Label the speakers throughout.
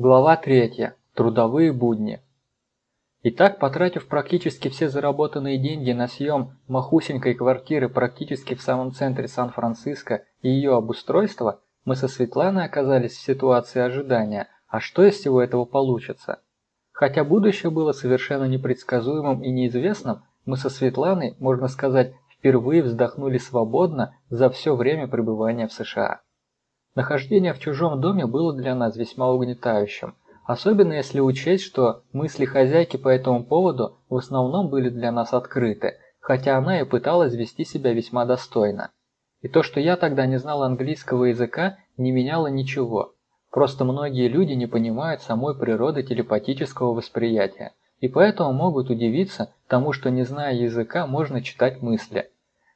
Speaker 1: Глава 3. Трудовые будни. Итак, потратив практически все заработанные деньги на съем махусенькой квартиры практически в самом центре Сан-Франциско и ее обустройство, мы со Светланой оказались в ситуации ожидания, а что из всего этого получится? Хотя будущее было совершенно непредсказуемым и неизвестным, мы со Светланой, можно сказать, впервые вздохнули свободно за все время пребывания в США. Нахождение в чужом доме было для нас весьма угнетающим, особенно если учесть, что мысли хозяйки по этому поводу в основном были для нас открыты, хотя она и пыталась вести себя весьма достойно. И то, что я тогда не знал английского языка, не меняло ничего. Просто многие люди не понимают самой природы телепатического восприятия, и поэтому могут удивиться тому, что не зная языка можно читать мысли.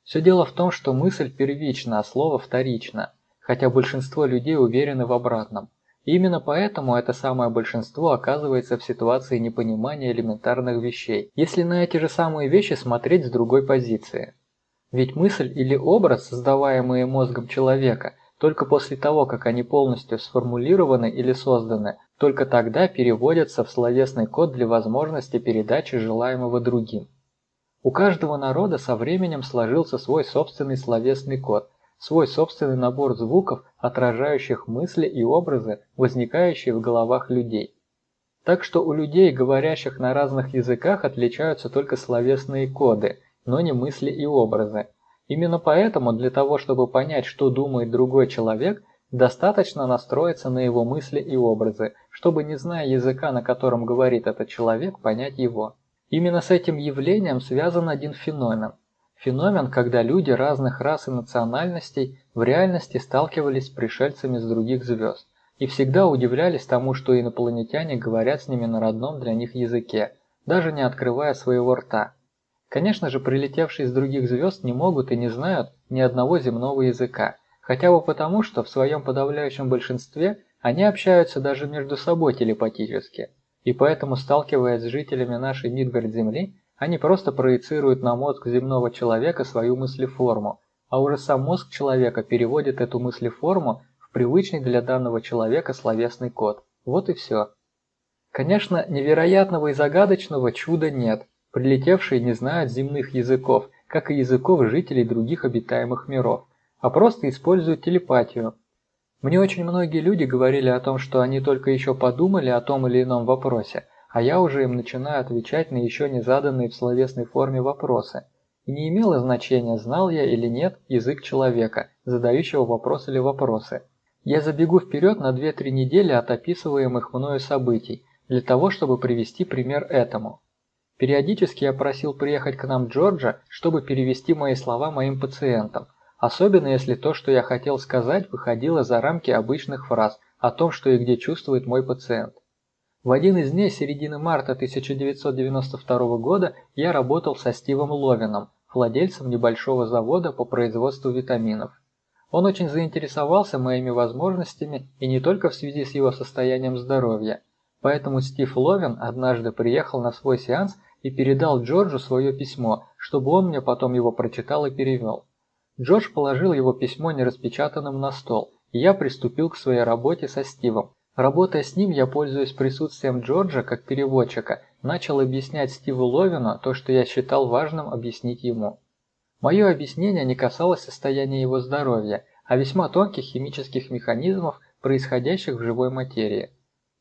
Speaker 1: Все дело в том, что мысль первична, а слово вторично – хотя большинство людей уверены в обратном. И именно поэтому это самое большинство оказывается в ситуации непонимания элементарных вещей, если на эти же самые вещи смотреть с другой позиции. Ведь мысль или образ, создаваемые мозгом человека, только после того, как они полностью сформулированы или созданы, только тогда переводятся в словесный код для возможности передачи желаемого другим. У каждого народа со временем сложился свой собственный словесный код, свой собственный набор звуков, отражающих мысли и образы, возникающие в головах людей. Так что у людей, говорящих на разных языках, отличаются только словесные коды, но не мысли и образы. Именно поэтому для того, чтобы понять, что думает другой человек, достаточно настроиться на его мысли и образы, чтобы, не зная языка, на котором говорит этот человек, понять его. Именно с этим явлением связан один феномен. Феномен, когда люди разных рас и национальностей в реальности сталкивались с пришельцами с других звезд и всегда удивлялись тому, что инопланетяне говорят с ними на родном для них языке, даже не открывая своего рта. Конечно же, прилетевшие с других звезд не могут и не знают ни одного земного языка, хотя бы потому, что в своем подавляющем большинстве они общаются даже между собой телепатически, и поэтому, сталкиваясь с жителями нашей Мидгард-Земли, они просто проецируют на мозг земного человека свою мыслеформу, а уже сам мозг человека переводит эту мыслеформу в привычный для данного человека словесный код. Вот и все. Конечно, невероятного и загадочного чуда нет. Прилетевшие не знают земных языков, как и языков жителей других обитаемых миров, а просто используют телепатию. Мне очень многие люди говорили о том, что они только еще подумали о том или ином вопросе, а я уже им начинаю отвечать на еще не заданные в словесной форме вопросы. И не имело значения, знал я или нет язык человека, задающего вопрос или вопросы. Я забегу вперед на 2-3 недели от описываемых мною событий, для того, чтобы привести пример этому. Периодически я просил приехать к нам Джорджа, чтобы перевести мои слова моим пациентам, особенно если то, что я хотел сказать, выходило за рамки обычных фраз о том, что и где чувствует мой пациент. В один из дней середины марта 1992 года я работал со Стивом Ловином, владельцем небольшого завода по производству витаминов. Он очень заинтересовался моими возможностями и не только в связи с его состоянием здоровья. Поэтому Стив Ловин однажды приехал на свой сеанс и передал Джорджу свое письмо, чтобы он мне потом его прочитал и перевел. Джордж положил его письмо нераспечатанным на стол, и я приступил к своей работе со Стивом, Работая с ним, я, пользуясь присутствием Джорджа как переводчика, начал объяснять Стиву Ловину то, что я считал важным объяснить ему. Мое объяснение не касалось состояния его здоровья, а весьма тонких химических механизмов, происходящих в живой материи.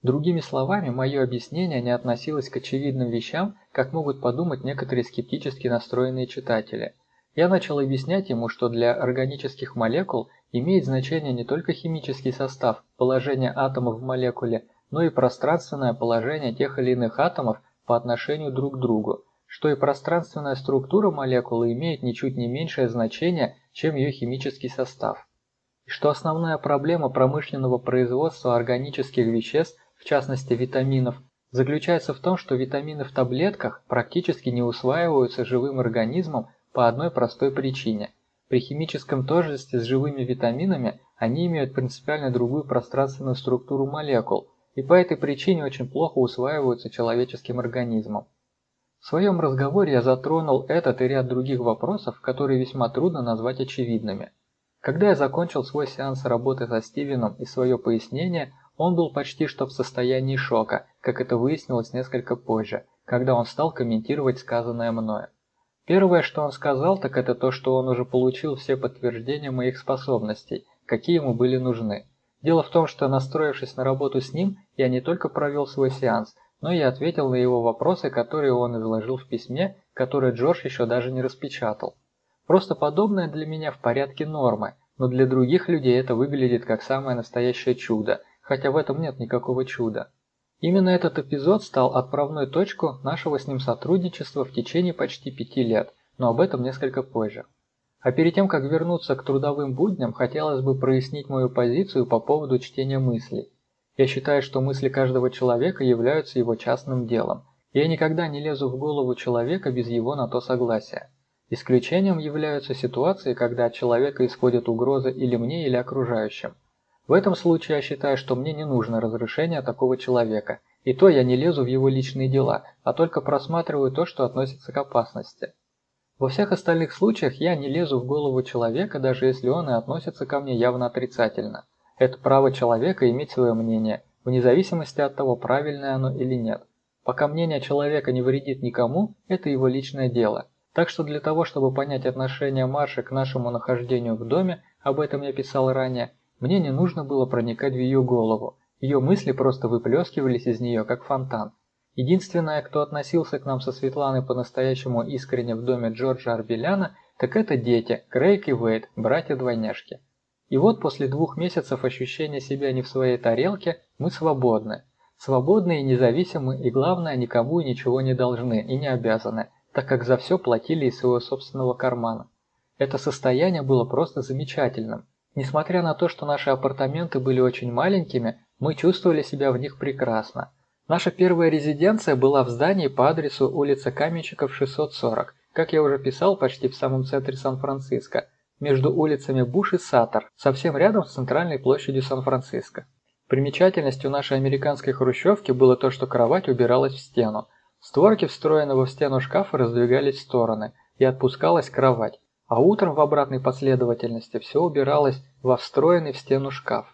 Speaker 1: Другими словами, мое объяснение не относилось к очевидным вещам, как могут подумать некоторые скептически настроенные читатели. Я начал объяснять ему, что для органических молекул имеет значение не только химический состав, положение атомов в молекуле, но и пространственное положение тех или иных атомов по отношению друг к другу, что и пространственная структура молекулы имеет ничуть не меньшее значение, чем ее химический состав. И что основная проблема промышленного производства органических веществ, в частности витаминов, заключается в том, что витамины в таблетках практически не усваиваются живым организмом по одной простой причине – при химическом тождестве с живыми витаминами они имеют принципиально другую пространственную структуру молекул и по этой причине очень плохо усваиваются человеческим организмом. В своем разговоре я затронул этот и ряд других вопросов, которые весьма трудно назвать очевидными. Когда я закончил свой сеанс работы со Стивеном и свое пояснение, он был почти что в состоянии шока, как это выяснилось несколько позже, когда он стал комментировать сказанное мною. Первое, что он сказал, так это то, что он уже получил все подтверждения моих способностей, какие ему были нужны. Дело в том, что настроившись на работу с ним, я не только провел свой сеанс, но и ответил на его вопросы, которые он изложил в письме, которое Джордж еще даже не распечатал. Просто подобное для меня в порядке нормы, но для других людей это выглядит как самое настоящее чудо, хотя в этом нет никакого чуда. Именно этот эпизод стал отправной точку нашего с ним сотрудничества в течение почти пяти лет, но об этом несколько позже. А перед тем, как вернуться к трудовым будням, хотелось бы прояснить мою позицию по поводу чтения мыслей. Я считаю, что мысли каждого человека являются его частным делом. Я никогда не лезу в голову человека без его на то согласия. Исключением являются ситуации, когда от человека исходит угроза или мне, или окружающим. В этом случае я считаю, что мне не нужно разрешение такого человека, и то я не лезу в его личные дела, а только просматриваю то, что относится к опасности. Во всех остальных случаях я не лезу в голову человека, даже если он и относится ко мне явно отрицательно. Это право человека иметь свое мнение, вне зависимости от того, правильное оно или нет. Пока мнение человека не вредит никому, это его личное дело. Так что для того, чтобы понять отношение Марши к нашему нахождению в доме, об этом я писал ранее, мне не нужно было проникать в ее голову. Ее мысли просто выплескивались из нее, как фонтан. Единственное, кто относился к нам со Светланой по-настоящему искренне в доме Джорджа Арбеляна, так это дети, Крейг и Вейд, братья-двойняшки. И вот после двух месяцев ощущения себя не в своей тарелке, мы свободны. Свободны и независимы, и главное, никому и ничего не должны и не обязаны, так как за все платили из своего собственного кармана. Это состояние было просто замечательным. Несмотря на то, что наши апартаменты были очень маленькими, мы чувствовали себя в них прекрасно. Наша первая резиденция была в здании по адресу улица Каменщиков, 640, как я уже писал, почти в самом центре Сан-Франциско, между улицами Буш и Саттер, совсем рядом с центральной площадью Сан-Франциско. Примечательностью нашей американской хрущевки было то, что кровать убиралась в стену. Створки встроенного в стену шкафа раздвигались в стороны, и отпускалась кровать, а утром в обратной последовательности все убиралось во встроенный в стену шкаф.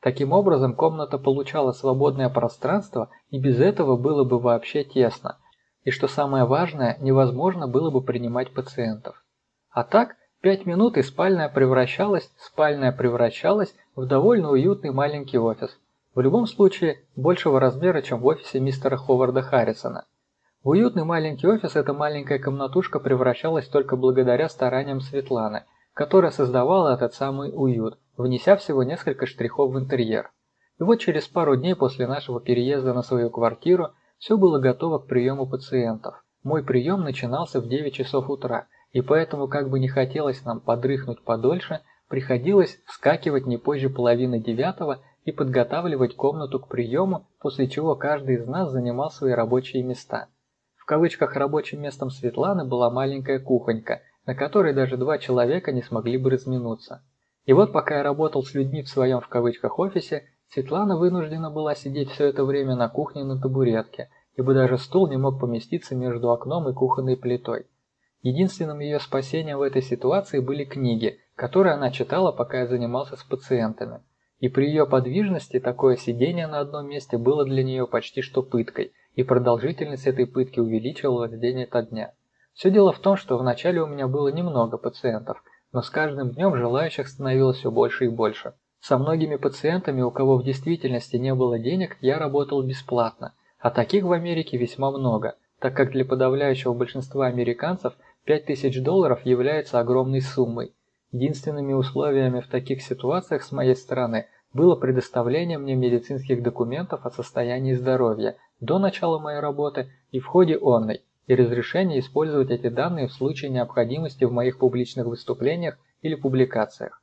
Speaker 1: Таким образом, комната получала свободное пространство, и без этого было бы вообще тесно. И что самое важное, невозможно было бы принимать пациентов. А так, пять минут и спальная превращалась, спальная превращалась в довольно уютный маленький офис. В любом случае, большего размера, чем в офисе мистера Ховарда Харрисона. Уютный маленький офис эта маленькая комнатушка превращалась только благодаря стараниям Светланы, которая создавала этот самый уют, внеся всего несколько штрихов в интерьер. И вот через пару дней после нашего переезда на свою квартиру все было готово к приему пациентов. Мой прием начинался в 9 часов утра, и поэтому, как бы не хотелось нам подрыхнуть подольше, приходилось вскакивать не позже половины девятого и подготавливать комнату к приему, после чего каждый из нас занимал свои рабочие места. В кавычках рабочим местом Светланы была маленькая кухонька, на которой даже два человека не смогли бы разминуться. И вот пока я работал с людьми в своем в кавычках офисе, Светлана вынуждена была сидеть все это время на кухне на табуретке, ибо даже стул не мог поместиться между окном и кухонной плитой. Единственным ее спасением в этой ситуации были книги, которые она читала, пока я занимался с пациентами. И при ее подвижности такое сидение на одном месте было для нее почти что пыткой, и продолжительность этой пытки увеличивалась день ото дня. Все дело в том, что вначале у меня было немного пациентов – но с каждым днем желающих становилось все больше и больше. Со многими пациентами, у кого в действительности не было денег, я работал бесплатно, а таких в Америке весьма много, так как для подавляющего большинства американцев 5000 долларов является огромной суммой. Единственными условиями в таких ситуациях с моей стороны было предоставление мне медицинских документов о состоянии здоровья до начала моей работы и в ходе онной, и разрешение использовать эти данные в случае необходимости в моих публичных выступлениях или публикациях.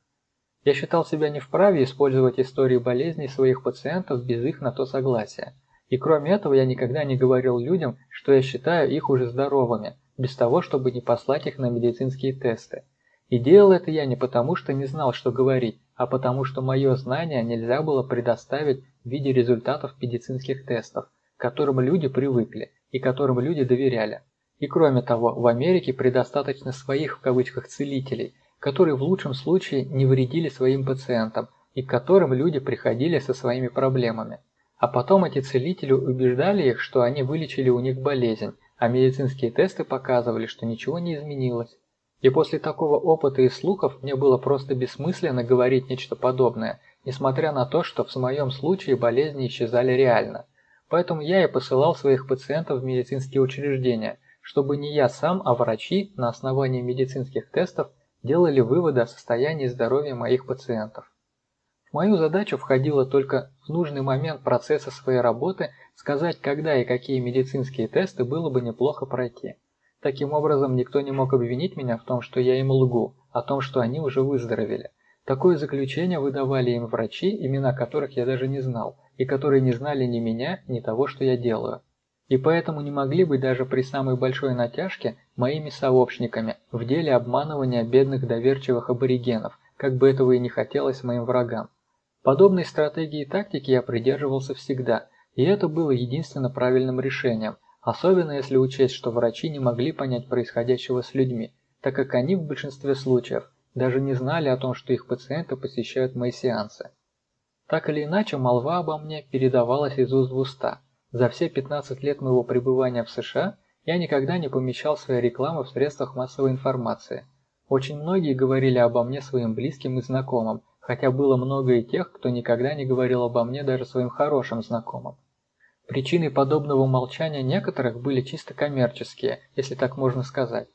Speaker 1: Я считал себя не вправе использовать истории болезней своих пациентов без их на то согласия. И кроме этого я никогда не говорил людям, что я считаю их уже здоровыми, без того, чтобы не послать их на медицинские тесты. И делал это я не потому, что не знал, что говорить, а потому, что мое знание нельзя было предоставить в виде результатов медицинских тестов, которым люди привыкли, и которым люди доверяли. И кроме того, в Америке предостаточно своих в кавычках целителей, которые в лучшем случае не вредили своим пациентам, и к которым люди приходили со своими проблемами. А потом эти целители убеждали их, что они вылечили у них болезнь, а медицинские тесты показывали, что ничего не изменилось. И после такого опыта и слухов мне было просто бессмысленно говорить нечто подобное, несмотря на то, что в моем случае болезни исчезали реально. Поэтому я и посылал своих пациентов в медицинские учреждения, чтобы не я сам, а врачи на основании медицинских тестов делали выводы о состоянии здоровья моих пациентов. В мою задачу входило только в нужный момент процесса своей работы сказать, когда и какие медицинские тесты было бы неплохо пройти. Таким образом, никто не мог обвинить меня в том, что я им лгу, о том, что они уже выздоровели. Такое заключение выдавали им врачи, имена которых я даже не знал, и которые не знали ни меня, ни того, что я делаю. И поэтому не могли быть даже при самой большой натяжке моими сообщниками в деле обманывания бедных доверчивых аборигенов, как бы этого и не хотелось моим врагам. Подобной стратегии и тактики я придерживался всегда, и это было единственно правильным решением, Особенно если учесть, что врачи не могли понять происходящего с людьми, так как они в большинстве случаев даже не знали о том, что их пациенты посещают мои сеансы. Так или иначе, молва обо мне передавалась из уст в уста. За все 15 лет моего пребывания в США я никогда не помещал своей рекламы в средствах массовой информации. Очень многие говорили обо мне своим близким и знакомым, хотя было много и тех, кто никогда не говорил обо мне даже своим хорошим знакомым. Причиной подобного молчания некоторых были чисто коммерческие, если так можно сказать.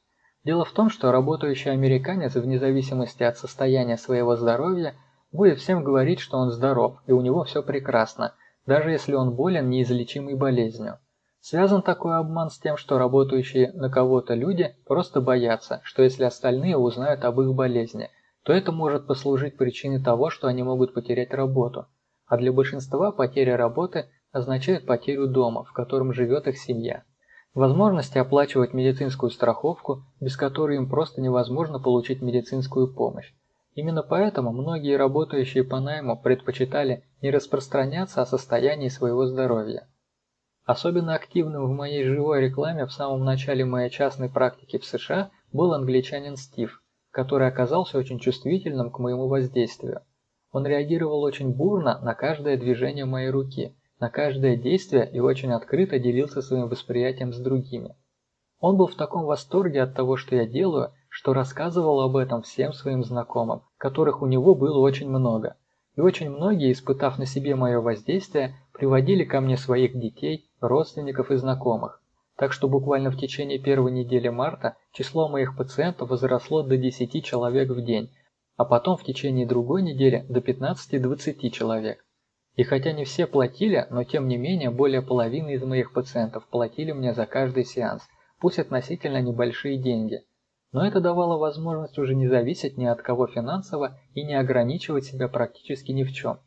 Speaker 1: Дело в том, что работающий американец, вне зависимости от состояния своего здоровья, будет всем говорить, что он здоров и у него все прекрасно, даже если он болен неизлечимой болезнью. Связан такой обман с тем, что работающие на кого-то люди просто боятся, что если остальные узнают об их болезни, то это может послужить причиной того, что они могут потерять работу. А для большинства потеря работы означает потерю дома, в котором живет их семья. Возможности оплачивать медицинскую страховку, без которой им просто невозможно получить медицинскую помощь. Именно поэтому многие работающие по найму предпочитали не распространяться о состоянии своего здоровья. Особенно активным в моей живой рекламе в самом начале моей частной практики в США был англичанин Стив, который оказался очень чувствительным к моему воздействию. Он реагировал очень бурно на каждое движение моей руки – на каждое действие и очень открыто делился своим восприятием с другими. Он был в таком восторге от того, что я делаю, что рассказывал об этом всем своим знакомым, которых у него было очень много. И очень многие, испытав на себе мое воздействие, приводили ко мне своих детей, родственников и знакомых. Так что буквально в течение первой недели марта число моих пациентов возросло до 10 человек в день, а потом в течение другой недели до 15-20 человек. И хотя не все платили, но тем не менее более половины из моих пациентов платили мне за каждый сеанс, пусть относительно небольшие деньги. Но это давало возможность уже не зависеть ни от кого финансово и не ограничивать себя практически ни в чем.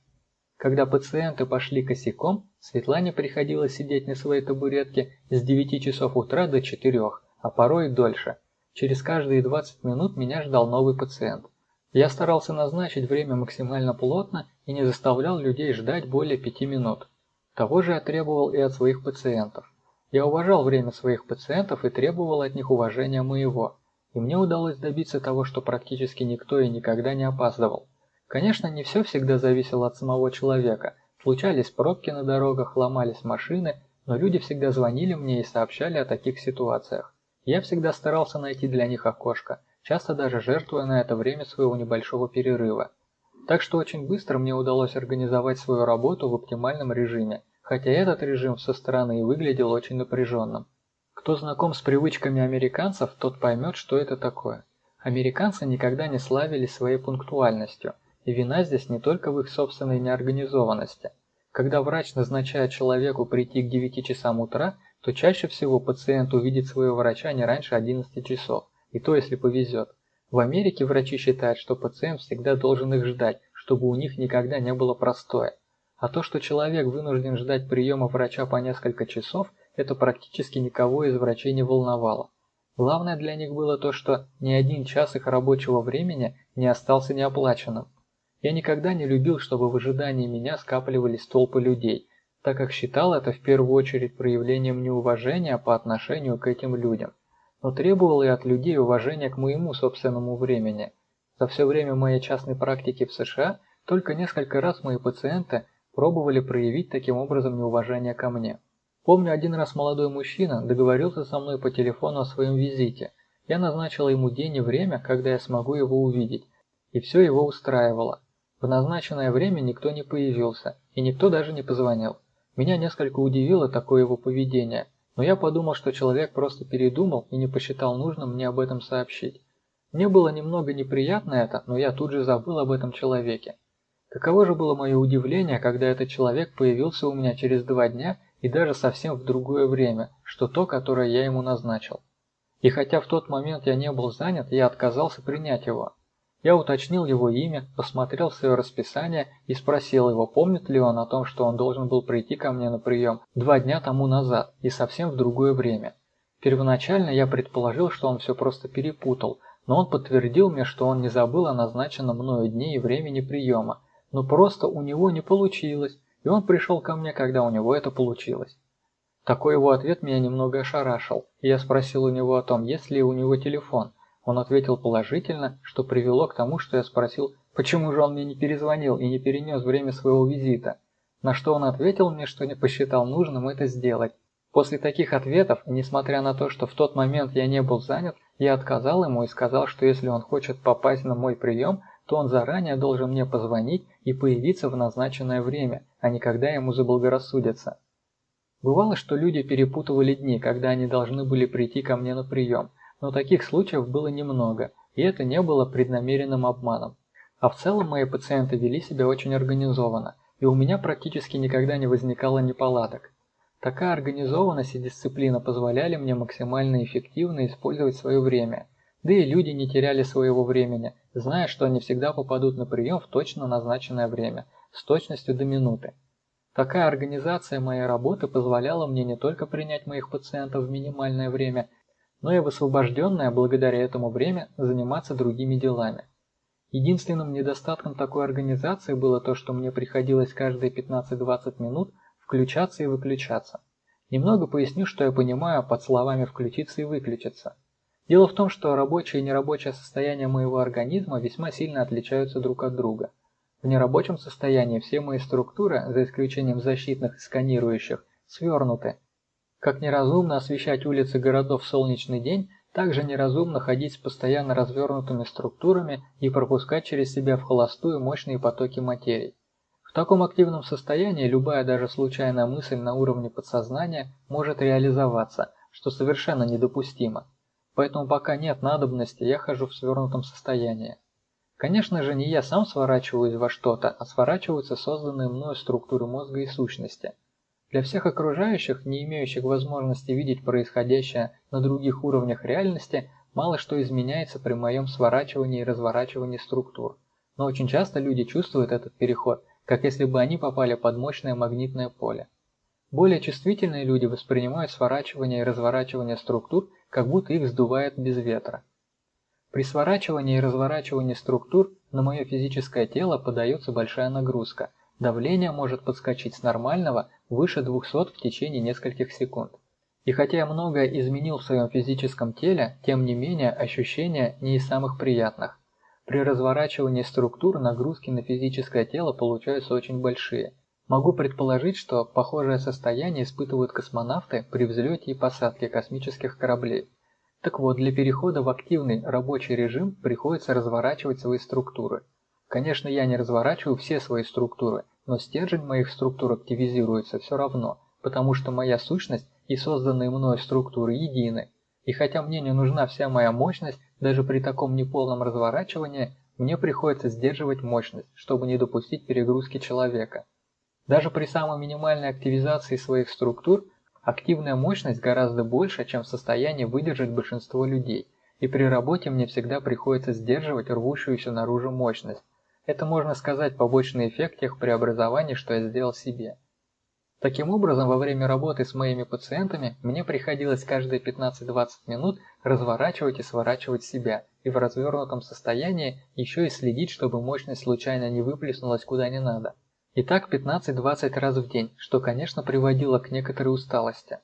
Speaker 1: Когда пациенты пошли косяком, Светлане приходилось сидеть на своей табуретке с 9 часов утра до 4, а порой и дольше. Через каждые 20 минут меня ждал новый пациент. Я старался назначить время максимально плотно и не заставлял людей ждать более пяти минут. Того же я требовал и от своих пациентов. Я уважал время своих пациентов и требовал от них уважения моего. И мне удалось добиться того, что практически никто и никогда не опаздывал. Конечно, не все всегда зависело от самого человека. Случались пробки на дорогах, ломались машины, но люди всегда звонили мне и сообщали о таких ситуациях. Я всегда старался найти для них окошко, часто даже жертвуя на это время своего небольшого перерыва. Так что очень быстро мне удалось организовать свою работу в оптимальном режиме, хотя этот режим со стороны и выглядел очень напряженным. Кто знаком с привычками американцев, тот поймет, что это такое. Американцы никогда не славились своей пунктуальностью, и вина здесь не только в их собственной неорганизованности. Когда врач назначает человеку прийти к 9 часам утра, то чаще всего пациент увидит своего врача не раньше 11 часов, и то если повезет. В Америке врачи считают, что пациент всегда должен их ждать, чтобы у них никогда не было простоя. А то, что человек вынужден ждать приема врача по несколько часов, это практически никого из врачей не волновало. Главное для них было то, что ни один час их рабочего времени не остался неоплаченным. Я никогда не любил, чтобы в ожидании меня скапливались толпы людей, так как считал это в первую очередь проявлением неуважения по отношению к этим людям но требовал и от людей уважения к моему собственному времени. За все время моей частной практики в США Только несколько раз мои пациенты пробовали проявить таким образом неуважение ко мне. Помню, один раз молодой мужчина договорился со мной по телефону о своем визите. Я назначила ему день и время, когда я смогу его увидеть, и все его устраивало. В назначенное время никто не появился, и никто даже не позвонил. Меня несколько удивило такое его поведение, но я подумал, что человек просто передумал и не посчитал нужным мне об этом сообщить. Мне было немного неприятно это, но я тут же забыл об этом человеке. Каково же было мое удивление, когда этот человек появился у меня через два дня и даже совсем в другое время, что то, которое я ему назначил. И хотя в тот момент я не был занят, я отказался принять его. Я уточнил его имя, посмотрел свое расписание и спросил его, помнит ли он о том, что он должен был прийти ко мне на прием два дня тому назад и совсем в другое время. Первоначально я предположил, что он все просто перепутал, но он подтвердил мне, что он не забыл о назначенном мною дне и времени приема, но просто у него не получилось, и он пришел ко мне, когда у него это получилось. Такой его ответ меня немного ошарашил, и я спросил у него о том, есть ли у него телефон. Он ответил положительно, что привело к тому, что я спросил, почему же он мне не перезвонил и не перенес время своего визита. На что он ответил мне, что не посчитал нужным это сделать. После таких ответов, несмотря на то, что в тот момент я не был занят, я отказал ему и сказал, что если он хочет попасть на мой прием, то он заранее должен мне позвонить и появиться в назначенное время, а не когда ему заблагорассудится. Бывало, что люди перепутывали дни, когда они должны были прийти ко мне на прием, но таких случаев было немного, и это не было преднамеренным обманом. А в целом мои пациенты вели себя очень организованно, и у меня практически никогда не возникало неполадок. Такая организованность и дисциплина позволяли мне максимально эффективно использовать свое время – да и люди не теряли своего времени, зная, что они всегда попадут на прием в точно назначенное время, с точностью до минуты. Такая организация моей работы позволяла мне не только принять моих пациентов в минимальное время, но и в освобожденное благодаря этому время заниматься другими делами. Единственным недостатком такой организации было то, что мне приходилось каждые 15-20 минут включаться и выключаться. Немного поясню, что я понимаю под словами «включиться» и «выключиться». Дело в том, что рабочее и нерабочее состояние моего организма весьма сильно отличаются друг от друга. В нерабочем состоянии все мои структуры, за исключением защитных и сканирующих, свернуты. Как неразумно освещать улицы городов в солнечный день, так же неразумно ходить с постоянно развернутыми структурами и пропускать через себя в холостую мощные потоки материи. В таком активном состоянии любая даже случайная мысль на уровне подсознания может реализоваться, что совершенно недопустимо. Поэтому пока нет надобности, я хожу в свернутом состоянии. Конечно же, не я сам сворачиваюсь во что-то, а сворачиваются созданные мною структуры мозга и сущности. Для всех окружающих, не имеющих возможности видеть происходящее на других уровнях реальности, мало что изменяется при моем сворачивании и разворачивании структур. Но очень часто люди чувствуют этот переход, как если бы они попали под мощное магнитное поле. Более чувствительные люди воспринимают сворачивание и разворачивание структур как будто их сдувает без ветра. При сворачивании и разворачивании структур на мое физическое тело подается большая нагрузка. Давление может подскочить с нормального выше 200 в течение нескольких секунд. И хотя я многое изменил в своем физическом теле, тем не менее ощущения не из самых приятных. При разворачивании структур нагрузки на физическое тело получаются очень большие. Могу предположить, что похожее состояние испытывают космонавты при взлете и посадке космических кораблей. Так вот, для перехода в активный рабочий режим приходится разворачивать свои структуры. Конечно, я не разворачиваю все свои структуры, но стержень моих структур активизируется все равно, потому что моя сущность и созданные мной структуры едины. И хотя мне не нужна вся моя мощность, даже при таком неполном разворачивании, мне приходится сдерживать мощность, чтобы не допустить перегрузки человека. Даже при самой минимальной активизации своих структур активная мощность гораздо больше, чем в состоянии выдержать большинство людей, и при работе мне всегда приходится сдерживать рвущуюся наружу мощность. Это можно сказать побочный эффект тех преобразований, что я сделал себе. Таким образом, во время работы с моими пациентами мне приходилось каждые 15-20 минут разворачивать и сворачивать себя, и в развернутом состоянии еще и следить, чтобы мощность случайно не выплеснулась куда не надо. И так 15-20 раз в день, что, конечно, приводило к некоторой усталости.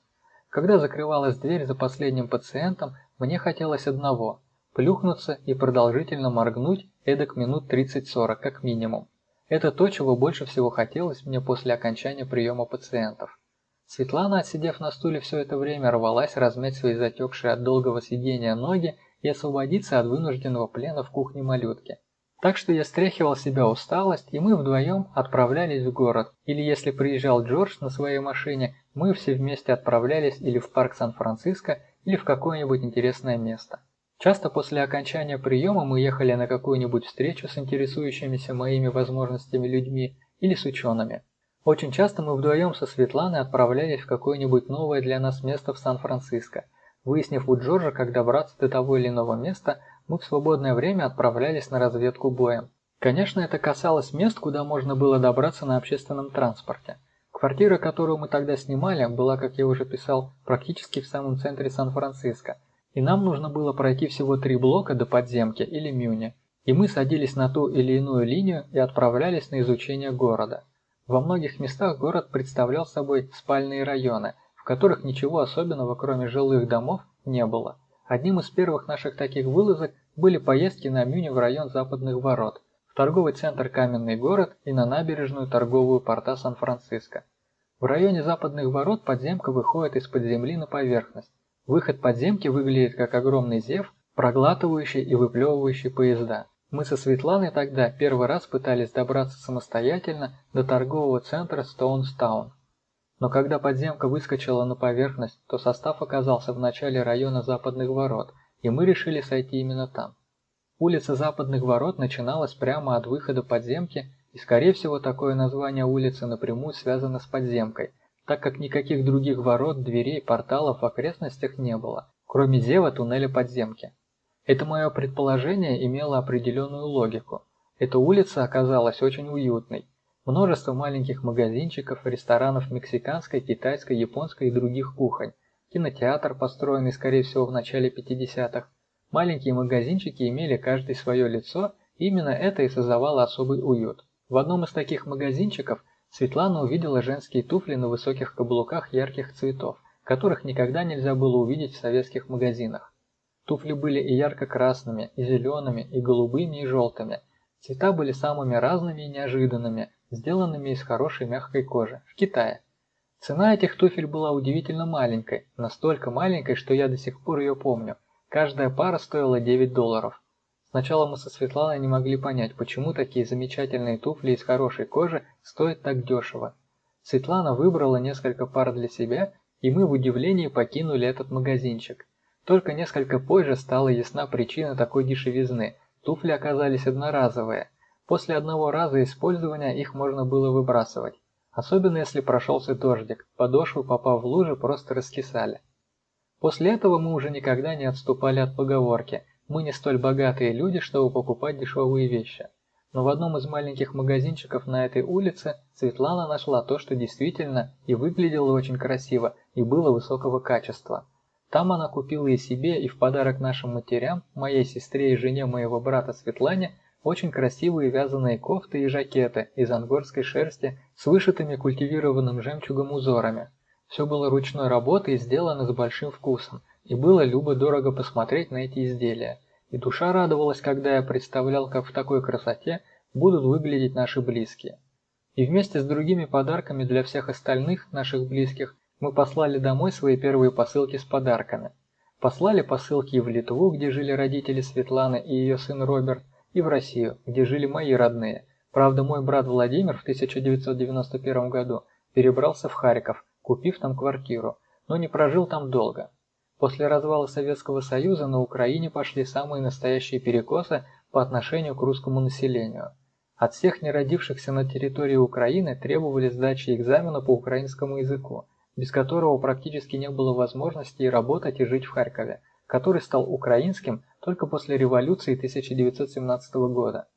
Speaker 1: Когда закрывалась дверь за последним пациентом, мне хотелось одного – плюхнуться и продолжительно моргнуть эдак минут 30-40 как минимум. Это то, чего больше всего хотелось мне после окончания приема пациентов. Светлана, отсидев на стуле все это время, рвалась размять свои затекшие от долгого сидения ноги и освободиться от вынужденного плена в кухне малютки. Так что я стряхивал себя усталость, и мы вдвоем отправлялись в город. Или если приезжал Джордж на своей машине, мы все вместе отправлялись или в парк Сан-Франциско, или в какое-нибудь интересное место. Часто после окончания приема мы ехали на какую-нибудь встречу с интересующимися моими возможностями людьми или с учеными. Очень часто мы вдвоем со Светланой отправлялись в какое-нибудь новое для нас место в Сан-Франциско. Выяснив у Джорджа, как добраться до того или иного места, мы в свободное время отправлялись на разведку боем. Конечно, это касалось мест, куда можно было добраться на общественном транспорте. Квартира, которую мы тогда снимали, была, как я уже писал, практически в самом центре Сан-Франциско – и нам нужно было пройти всего три блока до подземки или Мюни, и мы садились на ту или иную линию и отправлялись на изучение города. Во многих местах город представлял собой спальные районы, в которых ничего особенного, кроме жилых домов, не было. Одним из первых наших таких вылазок были поездки на Мюни в район Западных Ворот, в торговый центр Каменный город и на набережную торговую порта Сан-Франциско. В районе Западных Ворот подземка выходит из-под земли на поверхность. Выход подземки выглядит как огромный зев, проглатывающий и выплевывающий поезда. Мы со Светланой тогда первый раз пытались добраться самостоятельно до торгового центра Стоунстаун. Но когда подземка выскочила на поверхность, то состав оказался в начале района Западных Ворот, и мы решили сойти именно там. Улица Западных Ворот начиналась прямо от выхода подземки, и скорее всего такое название улицы напрямую связано с подземкой – так как никаких других ворот, дверей, порталов в окрестностях не было, кроме зева туннеля подземки. Это мое предположение имело определенную логику. Эта улица оказалась очень уютной. Множество маленьких магазинчиков, ресторанов мексиканской, китайской, японской и других кухонь. Кинотеатр, построенный, скорее всего, в начале 50-х. Маленькие магазинчики имели каждый свое лицо, и именно это и создавало особый уют. В одном из таких магазинчиков Светлана увидела женские туфли на высоких каблуках ярких цветов, которых никогда нельзя было увидеть в советских магазинах. Туфли были и ярко-красными, и зелеными, и голубыми, и желтыми. Цвета были самыми разными и неожиданными, сделанными из хорошей мягкой кожи, в Китае. Цена этих туфель была удивительно маленькой, настолько маленькой, что я до сих пор ее помню. Каждая пара стоила 9 долларов. Сначала мы со Светланой не могли понять, почему такие замечательные туфли из хорошей кожи стоят так дешево. Светлана выбрала несколько пар для себя, и мы в удивлении покинули этот магазинчик. Только несколько позже стала ясна причина такой дешевизны. Туфли оказались одноразовые. После одного раза использования их можно было выбрасывать. Особенно если прошелся дождик, подошвы, попав в лужи, просто раскисали. После этого мы уже никогда не отступали от поговорки – мы не столь богатые люди, чтобы покупать дешевые вещи. Но в одном из маленьких магазинчиков на этой улице Светлана нашла то, что действительно и выглядело очень красиво, и было высокого качества. Там она купила и себе, и в подарок нашим матерям, моей сестре и жене моего брата Светлане, очень красивые вязаные кофты и жакеты из ангорской шерсти с вышитыми культивированным жемчугом узорами. Все было ручной работы и сделано с большим вкусом, и было любо-дорого посмотреть на эти изделия. И душа радовалась, когда я представлял, как в такой красоте будут выглядеть наши близкие. И вместе с другими подарками для всех остальных наших близких мы послали домой свои первые посылки с подарками. Послали посылки и в Литву, где жили родители Светланы и ее сын Роберт, и в Россию, где жили мои родные. Правда, мой брат Владимир в 1991 году перебрался в Харьков, купив там квартиру, но не прожил там долго. После развала Советского Союза на Украине пошли самые настоящие перекосы по отношению к русскому населению. От всех не родившихся на территории Украины требовали сдачи экзамена по украинскому языку, без которого практически не было возможности и работать и жить в Харькове, который стал украинским только после революции 1917 года.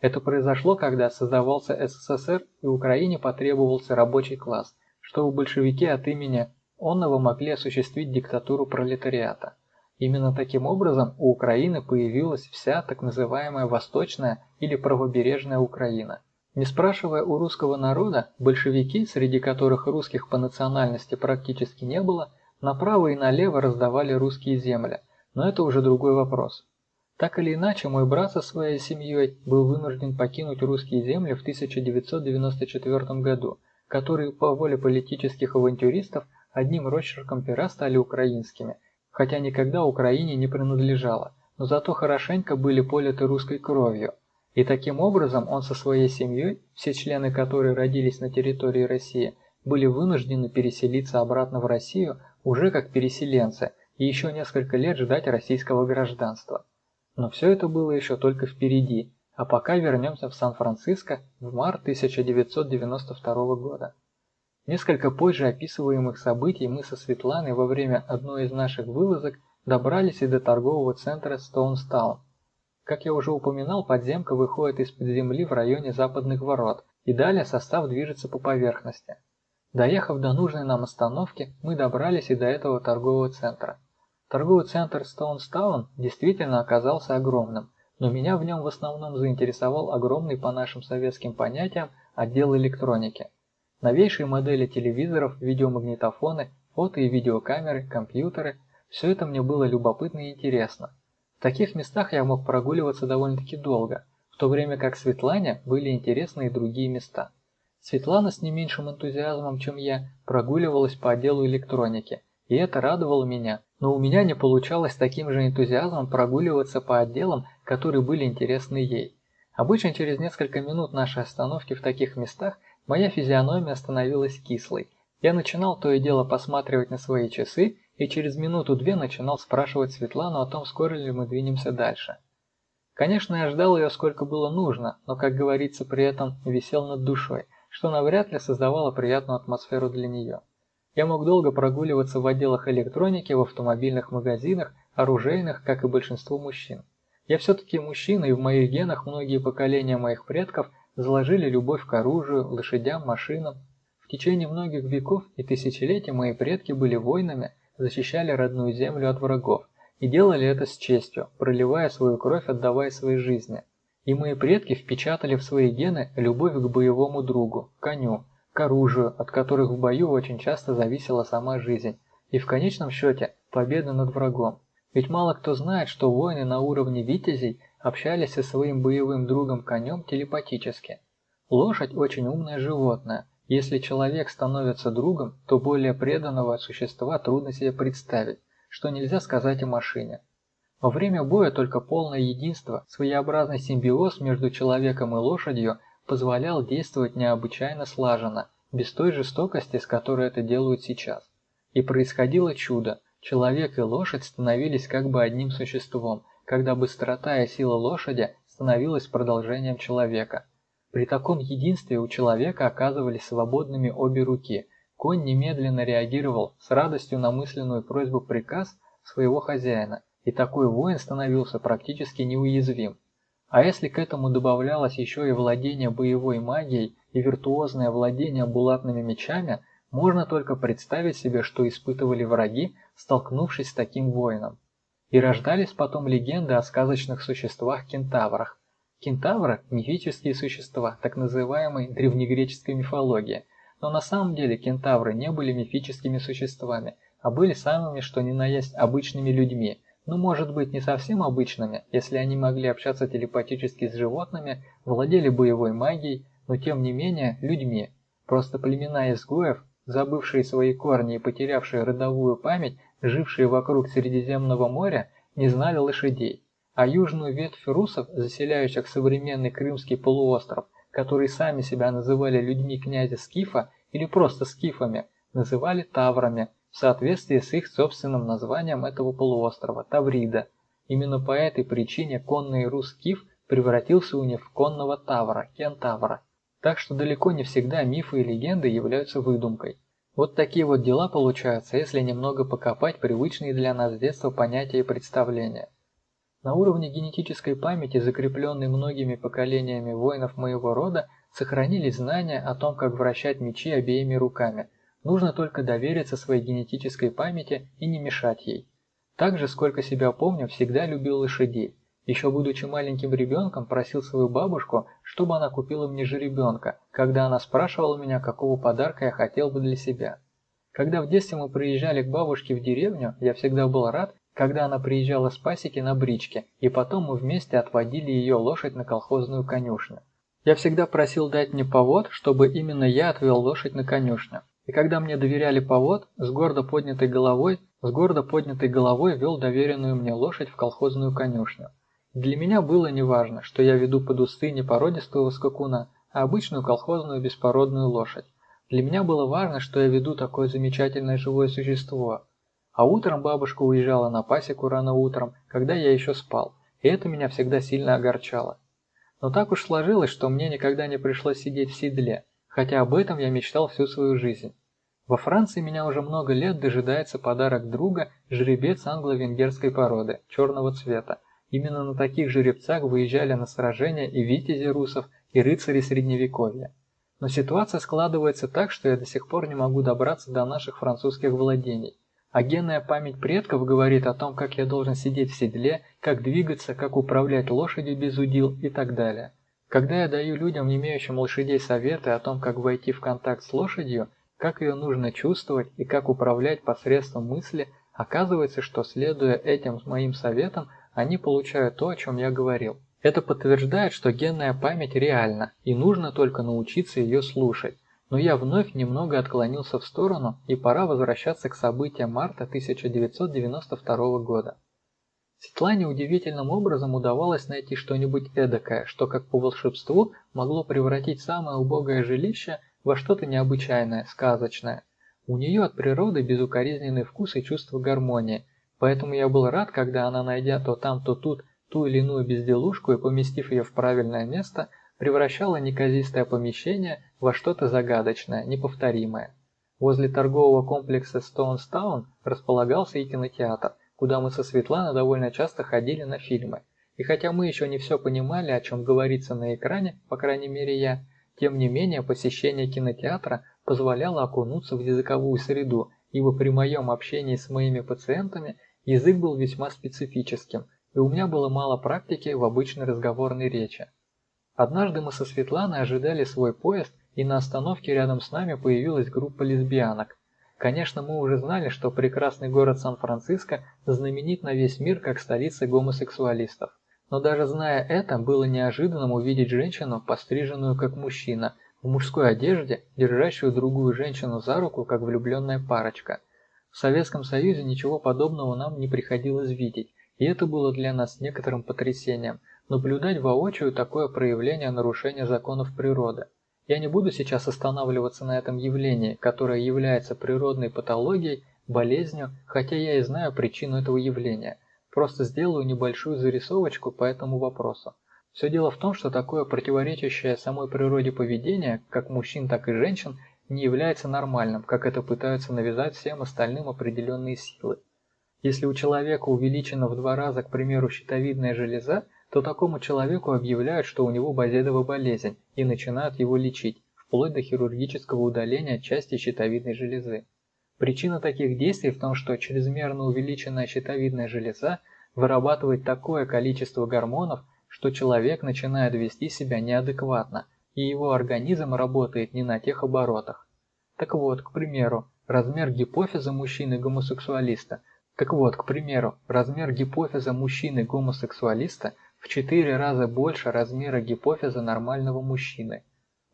Speaker 1: Это произошло, когда создавался СССР и Украине потребовался рабочий класс, чтобы большевики от имени онного могли осуществить диктатуру пролетариата. Именно таким образом у Украины появилась вся так называемая Восточная или Правобережная Украина. Не спрашивая у русского народа, большевики, среди которых русских по национальности практически не было, направо и налево раздавали русские земли, но это уже другой вопрос. Так или иначе, мой брат со своей семьей был вынужден покинуть русские земли в 1994 году, которые по воле политических авантюристов одним росчерком пера стали украинскими, хотя никогда Украине не принадлежало, но зато хорошенько были политы русской кровью. И таким образом он со своей семьей, все члены которой родились на территории России, были вынуждены переселиться обратно в Россию уже как переселенцы и еще несколько лет ждать российского гражданства. Но все это было еще только впереди, а пока вернемся в Сан-Франциско в март 1992 года. Несколько позже описываемых событий мы со Светланой во время одной из наших вылазок добрались и до торгового центра Стоунстаун. Как я уже упоминал, подземка выходит из-под земли в районе западных ворот, и далее состав движется по поверхности. Доехав до нужной нам остановки, мы добрались и до этого торгового центра. Торговый центр Стоунстаун действительно оказался огромным, но меня в нем в основном заинтересовал огромный по нашим советским понятиям отдел электроники. Новейшие модели телевизоров, видеомагнитофоны, фото- и видеокамеры, компьютеры – все это мне было любопытно и интересно. В таких местах я мог прогуливаться довольно-таки долго, в то время как Светлане были интересны и другие места. Светлана с не меньшим энтузиазмом, чем я, прогуливалась по отделу электроники, и это радовало меня, но у меня не получалось таким же энтузиазмом прогуливаться по отделам, которые были интересны ей. Обычно через несколько минут нашей остановки в таких местах моя физиономия становилась кислой. Я начинал то и дело посматривать на свои часы и через минуту-две начинал спрашивать Светлану о том, скоро ли мы двинемся дальше. Конечно, я ждал ее сколько было нужно, но, как говорится, при этом висел над душой, что навряд ли создавало приятную атмосферу для нее. Я мог долго прогуливаться в отделах электроники, в автомобильных магазинах, оружейных, как и большинство мужчин. Я все-таки мужчина, и в моих генах многие поколения моих предков заложили любовь к оружию, лошадям, машинам. В течение многих веков и тысячелетий мои предки были воинами, защищали родную землю от врагов, и делали это с честью, проливая свою кровь, отдавая свои жизни. И мои предки впечатали в свои гены любовь к боевому другу, коню, к оружию, от которых в бою очень часто зависела сама жизнь, и в конечном счете победа над врагом. Ведь мало кто знает, что воины на уровне витязей общались со своим боевым другом конем телепатически. Лошадь очень умное животное. Если человек становится другом, то более преданного существа трудно себе представить, что нельзя сказать о машине. Во время боя только полное единство, своеобразный симбиоз между человеком и лошадью – позволял действовать необычайно слаженно, без той жестокости, с которой это делают сейчас. И происходило чудо. Человек и лошадь становились как бы одним существом, когда быстрота и сила лошади становилась продолжением человека. При таком единстве у человека оказывались свободными обе руки. Конь немедленно реагировал с радостью на мысленную просьбу-приказ своего хозяина, и такой воин становился практически неуязвим. А если к этому добавлялось еще и владение боевой магией и виртуозное владение булатными мечами, можно только представить себе, что испытывали враги, столкнувшись с таким воином. И рождались потом легенды о сказочных существах-кентаврах. Кентавры – мифические существа, так называемой древнегреческой мифологии. Но на самом деле кентавры не были мифическими существами, а были самыми что ни на есть обычными людьми – ну может быть не совсем обычными, если они могли общаться телепатически с животными, владели боевой магией, но тем не менее людьми. Просто племена изгоев, забывшие свои корни и потерявшие родовую память, жившие вокруг Средиземного моря, не знали лошадей. А южную ветвь русов, заселяющих современный Крымский полуостров, которые сами себя называли людьми князя Скифа или просто скифами, называли таврами – в соответствии с их собственным названием этого полуострова – Таврида. Именно по этой причине конный рус Киф превратился у них в конного Тавра, Кентавра. Так что далеко не всегда мифы и легенды являются выдумкой. Вот такие вот дела получаются, если немного покопать привычные для нас с детства понятия и представления. На уровне генетической памяти, закрепленной многими поколениями воинов моего рода, сохранились знания о том, как вращать мечи обеими руками – Нужно только довериться своей генетической памяти и не мешать ей. Также, сколько себя помню, всегда любил лошадей. Еще будучи маленьким ребенком, просил свою бабушку, чтобы она купила мне жеребенка, когда она спрашивала меня, какого подарка я хотел бы для себя. Когда в детстве мы приезжали к бабушке в деревню, я всегда был рад, когда она приезжала с пасеки на бричке, и потом мы вместе отводили ее лошадь на колхозную конюшню. Я всегда просил дать мне повод, чтобы именно я отвел лошадь на конюшню. И когда мне доверяли повод, с гордо поднятой головой, с гордо поднятой головой вел доверенную мне лошадь в колхозную конюшню. Для меня было неважно, что я веду под усы не породистого скакуна, а обычную колхозную беспородную лошадь. Для меня было важно, что я веду такое замечательное живое существо. А утром бабушка уезжала на пасеку рано утром, когда я еще спал, и это меня всегда сильно огорчало. Но так уж сложилось, что мне никогда не пришлось сидеть в седле, хотя об этом я мечтал всю свою жизнь. Во Франции меня уже много лет дожидается подарок друга жеребец англо-венгерской породы, черного цвета. Именно на таких жеребцах выезжали на сражения и витязи русов, и рыцари средневековья. Но ситуация складывается так, что я до сих пор не могу добраться до наших французских владений. А генная память предков говорит о том, как я должен сидеть в седле, как двигаться, как управлять лошадью без удил и так далее. Когда я даю людям, имеющим лошадей, советы о том, как войти в контакт с лошадью, как ее нужно чувствовать и как управлять посредством мысли, оказывается, что следуя этим моим советам, они получают то, о чем я говорил. Это подтверждает, что генная память реальна, и нужно только научиться ее слушать. Но я вновь немного отклонился в сторону, и пора возвращаться к событиям марта 1992 года. Светлане удивительным образом удавалось найти что-нибудь эдакое, что как по волшебству могло превратить самое убогое жилище во что-то необычайное, сказочное. У нее от природы безукоризненный вкус и чувство гармонии, поэтому я был рад, когда она, найдя то там, то тут ту или иную безделушку и поместив ее в правильное место, превращала неказистое помещение во что-то загадочное, неповторимое. Возле торгового комплекса Стоунстаун располагался и кинотеатр, куда мы со Светланой довольно часто ходили на фильмы. И хотя мы еще не все понимали, о чем говорится на экране, по крайней мере я, тем не менее посещение кинотеатра позволяло окунуться в языковую среду, ибо при моем общении с моими пациентами язык был весьма специфическим, и у меня было мало практики в обычной разговорной речи. Однажды мы со Светланой ожидали свой поезд, и на остановке рядом с нами появилась группа лесбиянок. Конечно, мы уже знали, что прекрасный город Сан-Франциско знаменит на весь мир как столица гомосексуалистов. Но даже зная это, было неожиданным увидеть женщину, постриженную как мужчина, в мужской одежде, держащую другую женщину за руку, как влюбленная парочка. В Советском Союзе ничего подобного нам не приходилось видеть, и это было для нас некоторым потрясением – наблюдать воочию такое проявление нарушения законов природы. Я не буду сейчас останавливаться на этом явлении, которое является природной патологией, болезнью, хотя я и знаю причину этого явления. Просто сделаю небольшую зарисовочку по этому вопросу. Все дело в том, что такое противоречащее самой природе поведение, как мужчин, так и женщин, не является нормальным, как это пытаются навязать всем остальным определенные силы. Если у человека увеличена в два раза, к примеру, щитовидная железа, то такому человеку объявляют, что у него базедовая болезнь, и начинают его лечить, вплоть до хирургического удаления части щитовидной железы. Причина таких действий в том, что чрезмерно увеличенная щитовидная железа вырабатывает такое количество гормонов, что человек начинает вести себя неадекватно, и его организм работает не на тех оборотах. Так вот, к примеру, размер гипофиза мужчины-гомосексуалиста так вот, к примеру, размер гипофиза мужчины-гомосексуалиста в 4 раза больше размера гипофиза нормального мужчины.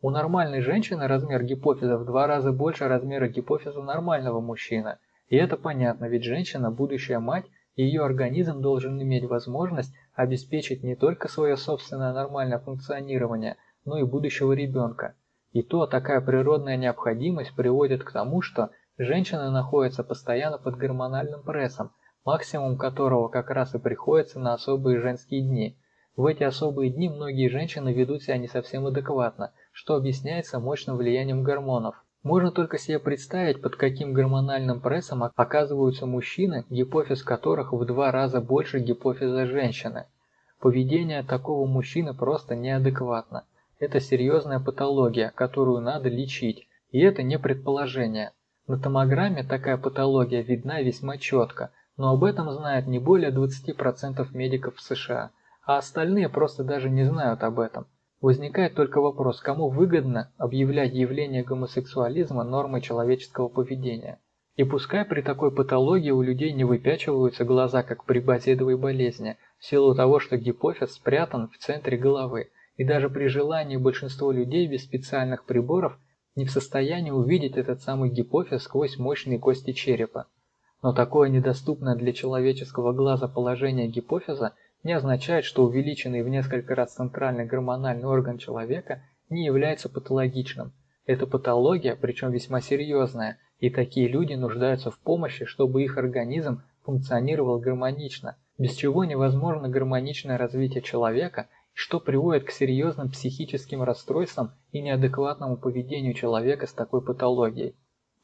Speaker 1: У нормальной женщины размер гипофиза в 2 раза больше размера гипофиза нормального мужчины. И это понятно, ведь женщина – будущая мать, и ее организм должен иметь возможность обеспечить не только свое собственное нормальное функционирование, но и будущего ребенка. И то такая природная необходимость приводит к тому, что женщина находится постоянно под гормональным прессом, максимум которого как раз и приходится на особые женские дни. В эти особые дни многие женщины ведут себя не совсем адекватно, что объясняется мощным влиянием гормонов. Можно только себе представить, под каким гормональным прессом оказываются мужчины, гипофиз которых в два раза больше гипофиза женщины. Поведение такого мужчины просто неадекватно. Это серьезная патология, которую надо лечить, и это не предположение. На томограмме такая патология видна весьма четко, но об этом знает не более 20% медиков в США, а остальные просто даже не знают об этом. Возникает только вопрос, кому выгодно объявлять явление гомосексуализма нормой человеческого поведения. И пускай при такой патологии у людей не выпячиваются глаза, как при базедовой болезни, в силу того, что гипофиз спрятан в центре головы, и даже при желании большинство людей без специальных приборов не в состоянии увидеть этот самый гипофиз сквозь мощные кости черепа. Но такое недоступное для человеческого глаза положение гипофиза не означает, что увеличенный в несколько раз центральный гормональный орган человека не является патологичным. Это патология, причем весьма серьезная, и такие люди нуждаются в помощи, чтобы их организм функционировал гармонично, без чего невозможно гармоничное развитие человека, что приводит к серьезным психическим расстройствам и неадекватному поведению человека с такой патологией.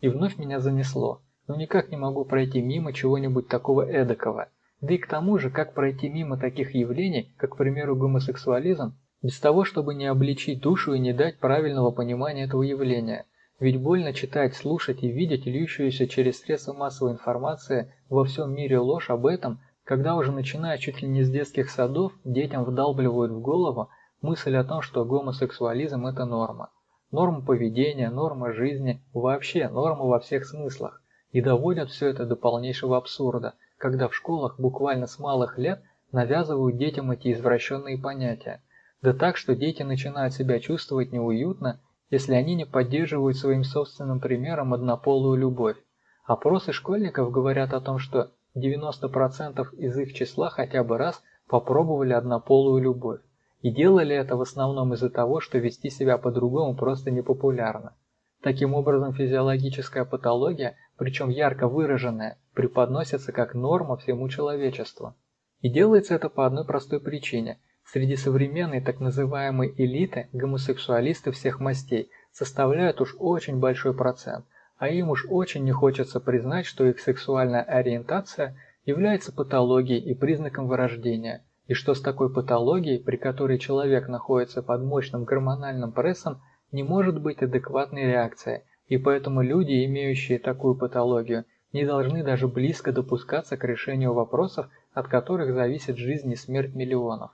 Speaker 1: И вновь меня занесло но никак не могу пройти мимо чего-нибудь такого эдакого. Да и к тому же, как пройти мимо таких явлений, как, к примеру, гомосексуализм, без того, чтобы не обличить душу и не дать правильного понимания этого явления. Ведь больно читать, слушать и видеть льющуюся через средства массовой информации во всем мире ложь об этом, когда уже начиная чуть ли не с детских садов, детям вдалбливают в голову мысль о том, что гомосексуализм – это норма. Норма поведения, норма жизни, вообще норма во всех смыслах. И доводят все это до полнейшего абсурда, когда в школах буквально с малых лет навязывают детям эти извращенные понятия. Да так, что дети начинают себя чувствовать неуютно, если они не поддерживают своим собственным примером однополую любовь. Опросы школьников говорят о том, что 90% из их числа хотя бы раз попробовали однополую любовь. И делали это в основном из-за того, что вести себя по-другому просто непопулярно. Таким образом, физиологическая патология причем ярко выраженная, преподносится как норма всему человечеству. И делается это по одной простой причине. Среди современной так называемой элиты гомосексуалисты всех мастей составляют уж очень большой процент, а им уж очень не хочется признать, что их сексуальная ориентация является патологией и признаком вырождения, и что с такой патологией, при которой человек находится под мощным гормональным прессом, не может быть адекватной реакции – и поэтому люди, имеющие такую патологию, не должны даже близко допускаться к решению вопросов, от которых зависит жизнь и смерть миллионов.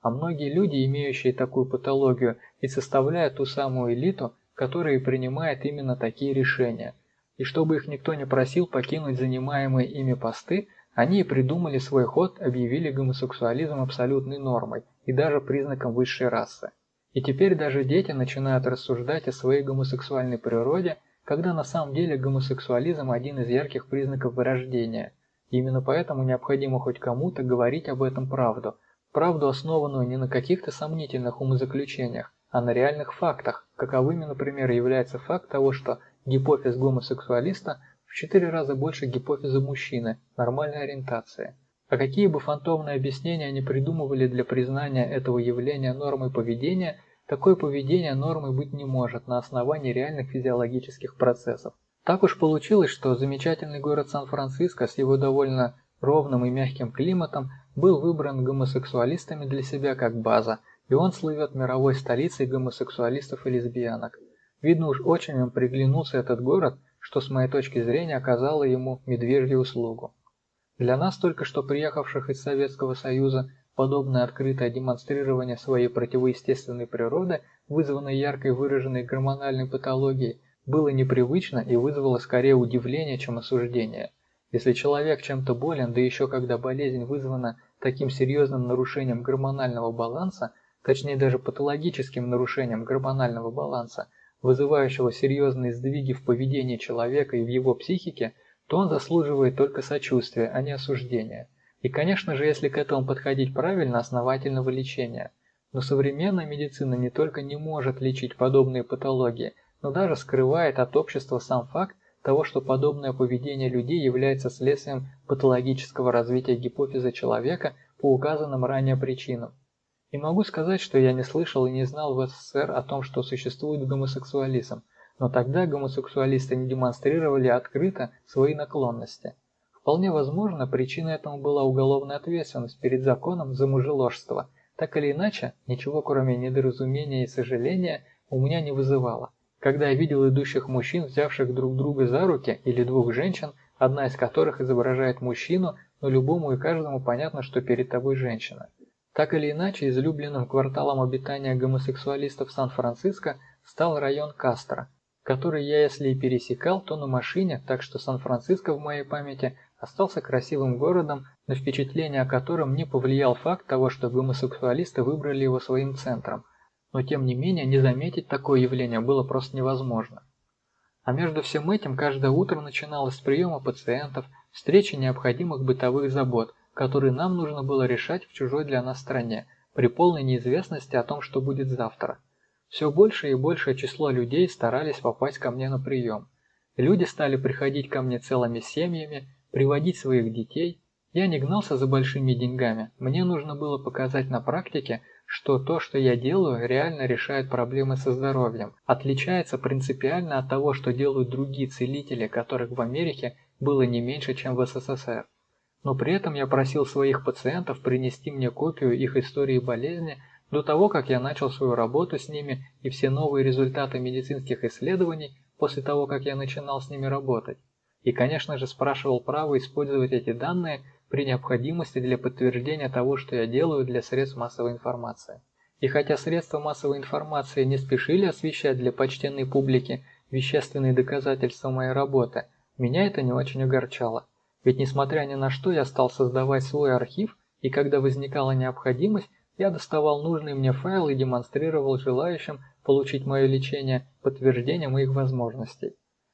Speaker 1: А многие люди, имеющие такую патологию, и составляют ту самую элиту, которая и принимает именно такие решения. И чтобы их никто не просил покинуть занимаемые ими посты, они и придумали свой ход, объявили гомосексуализм абсолютной нормой и даже признаком высшей расы. И теперь даже дети начинают рассуждать о своей гомосексуальной природе, когда на самом деле гомосексуализм один из ярких признаков вырождения. Именно поэтому необходимо хоть кому-то говорить об этом правду. Правду, основанную не на каких-то сомнительных умозаключениях, а на реальных фактах, каковыми, например, является факт того, что гипофиз гомосексуалиста в 4 раза больше гипофиза мужчины нормальной ориентации. А какие бы фантомные объяснения они придумывали для признания этого явления нормой поведения, такое поведение нормой быть не может на основании реальных физиологических процессов. Так уж получилось, что замечательный город Сан-Франциско с его довольно ровным и мягким климатом был выбран гомосексуалистами для себя как база, и он слывет мировой столицей гомосексуалистов и лесбиянок. Видно уж очень им приглянулся этот город, что с моей точки зрения оказало ему медвежью услугу. Для нас, только что приехавших из Советского Союза, подобное открытое демонстрирование своей противоестественной природы, вызванной яркой выраженной гормональной патологией, было непривычно и вызвало скорее удивление, чем осуждение. Если человек чем-то болен, да еще когда болезнь вызвана таким серьезным нарушением гормонального баланса, точнее даже патологическим нарушением гормонального баланса, вызывающего серьезные сдвиги в поведении человека и в его психике – то он заслуживает только сочувствия, а не осуждения. И, конечно же, если к этому подходить правильно, основательного лечения. Но современная медицина не только не может лечить подобные патологии, но даже скрывает от общества сам факт того, что подобное поведение людей является следствием патологического развития гипофиза человека по указанным ранее причинам. И могу сказать, что я не слышал и не знал в СССР о том, что существует гомосексуализм, но тогда гомосексуалисты не демонстрировали открыто свои наклонности. Вполне возможно, причиной этому была уголовная ответственность перед законом за мужеложство. Так или иначе, ничего кроме недоразумения и сожаления у меня не вызывало. Когда я видел идущих мужчин, взявших друг друга за руки, или двух женщин, одна из которых изображает мужчину, но любому и каждому понятно, что перед тобой женщина. Так или иначе, излюбленным кварталом обитания гомосексуалистов Сан-Франциско стал район Кастро, который я если и пересекал, то на машине, так что Сан-Франциско в моей памяти остался красивым городом, на впечатление о котором не повлиял факт того, что гомосексуалисты выбрали его своим центром. Но тем не менее, не заметить такое явление было просто невозможно. А между всем этим каждое утро начиналось с приема пациентов, встречи необходимых бытовых забот, которые нам нужно было решать в чужой для нас стране, при полной неизвестности о том, что будет завтра. Все больше и большее число людей старались попасть ко мне на прием. Люди стали приходить ко мне целыми семьями, приводить своих детей. Я не гнался за большими деньгами, мне нужно было показать на практике, что то, что я делаю, реально решает проблемы со здоровьем, отличается принципиально от того, что делают другие целители, которых в Америке было не меньше, чем в СССР. Но при этом я просил своих пациентов принести мне копию их истории болезни до того, как я начал свою работу с ними и все новые результаты медицинских исследований после того, как я начинал с ними работать. И, конечно же, спрашивал право использовать эти данные при необходимости для подтверждения того, что я делаю для средств массовой информации. И хотя средства массовой информации не спешили освещать для почтенной публики вещественные доказательства моей работы, меня это не очень огорчало. Ведь несмотря ни на что, я стал создавать свой архив, и когда возникала необходимость, я доставал нужные мне файлы и демонстрировал желающим получить мое лечение подтверждение моих возможностей.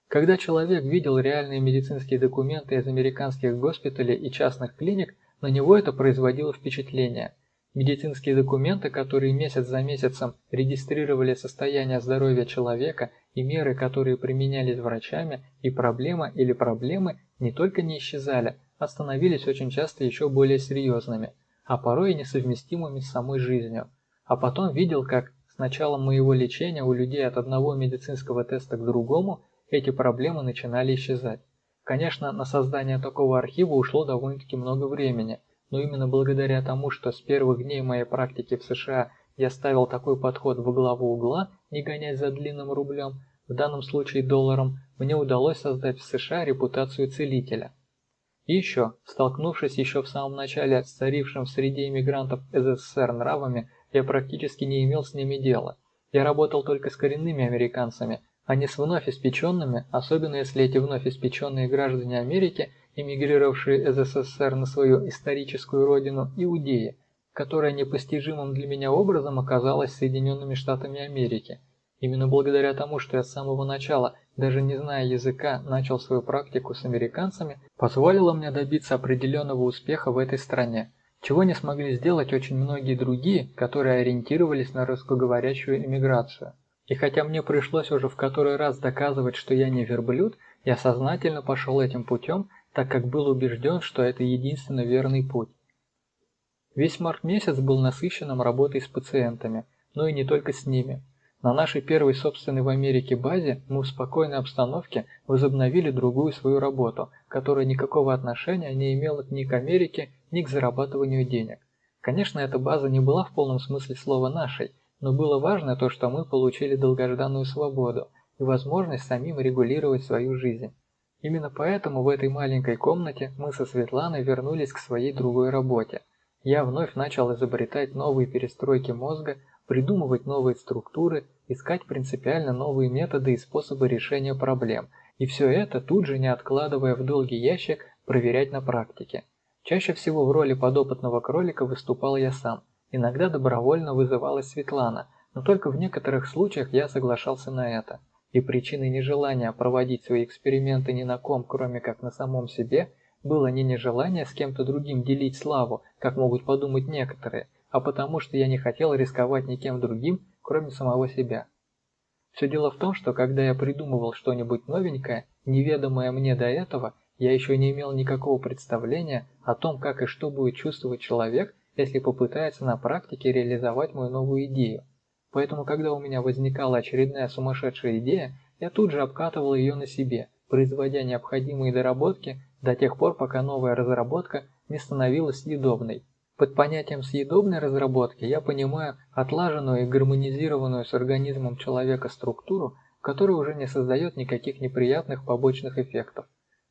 Speaker 1: Когда человек видел реальные медицинские документы из американских госпиталей и частных клиник, на него это производило впечатление. Медицинские документы, которые месяц за месяцем регистрировали состояние здоровья человека и меры, которые применялись врачами, и проблема или проблемы не только не исчезали, а становились очень часто еще более серьезными, а порой и несовместимыми с самой жизнью. А потом видел, как с началом моего лечения у людей от одного медицинского теста к другому эти проблемы начинали исчезать. Конечно, на создание такого архива ушло довольно-таки много времени, но именно благодаря тому, что с первых дней моей практики в США я ставил такой подход во главу угла, не гонясь за длинным рублем, в данном случае долларом, мне удалось создать в США репутацию целителя. И еще, столкнувшись еще в самом начале с царившим в среде иммигрантов СССР нравами, я практически не имел с ними дела. Я работал только с коренными американцами, а не с вновь испеченными, особенно если эти вновь испеченные граждане Америки, эмигрировавшие из СССР на свою историческую родину, иудеи, которая непостижимым для меня образом оказалась Соединенными Штатами Америки. Именно благодаря тому, что я с самого начала, даже не зная языка, начал свою практику с американцами, позволило мне добиться определенного успеха в этой стране, чего не смогли сделать очень многие другие, которые ориентировались на русскоговорящую эмиграцию. И хотя мне пришлось уже в который раз доказывать, что я не верблюд, я сознательно пошел этим путем, так как был убежден, что это единственно верный путь. Весь март месяц был насыщенным работой с пациентами, но и не только с ними. На нашей первой собственной в Америке базе мы в спокойной обстановке возобновили другую свою работу, которая никакого отношения не имела ни к Америке, ни к зарабатыванию денег. Конечно, эта база не была в полном смысле слова нашей, но было важно то, что мы получили долгожданную свободу и возможность самим регулировать свою жизнь. Именно поэтому в этой маленькой комнате мы со Светланой вернулись к своей другой работе. Я вновь начал изобретать новые перестройки мозга, придумывать новые структуры, искать принципиально новые методы и способы решения проблем, и все это тут же, не откладывая в долгий ящик, проверять на практике. Чаще всего в роли подопытного кролика выступал я сам, Иногда добровольно вызывалась Светлана, но только в некоторых случаях я соглашался на это. И причиной нежелания проводить свои эксперименты ни на ком, кроме как на самом себе, было не нежелание с кем-то другим делить славу, как могут подумать некоторые, а потому что я не хотел рисковать никем другим, кроме самого себя. Все дело в том, что когда я придумывал что-нибудь новенькое, неведомое мне до этого, я еще не имел никакого представления о том, как и что будет чувствовать человек, если попытается на практике реализовать мою новую идею. Поэтому, когда у меня возникала очередная сумасшедшая идея, я тут же обкатывал ее на себе, производя необходимые доработки до тех пор, пока новая разработка не становилась съедобной. Под понятием съедобной разработки я понимаю отлаженную и гармонизированную с организмом человека структуру, которая уже не создает никаких неприятных побочных эффектов.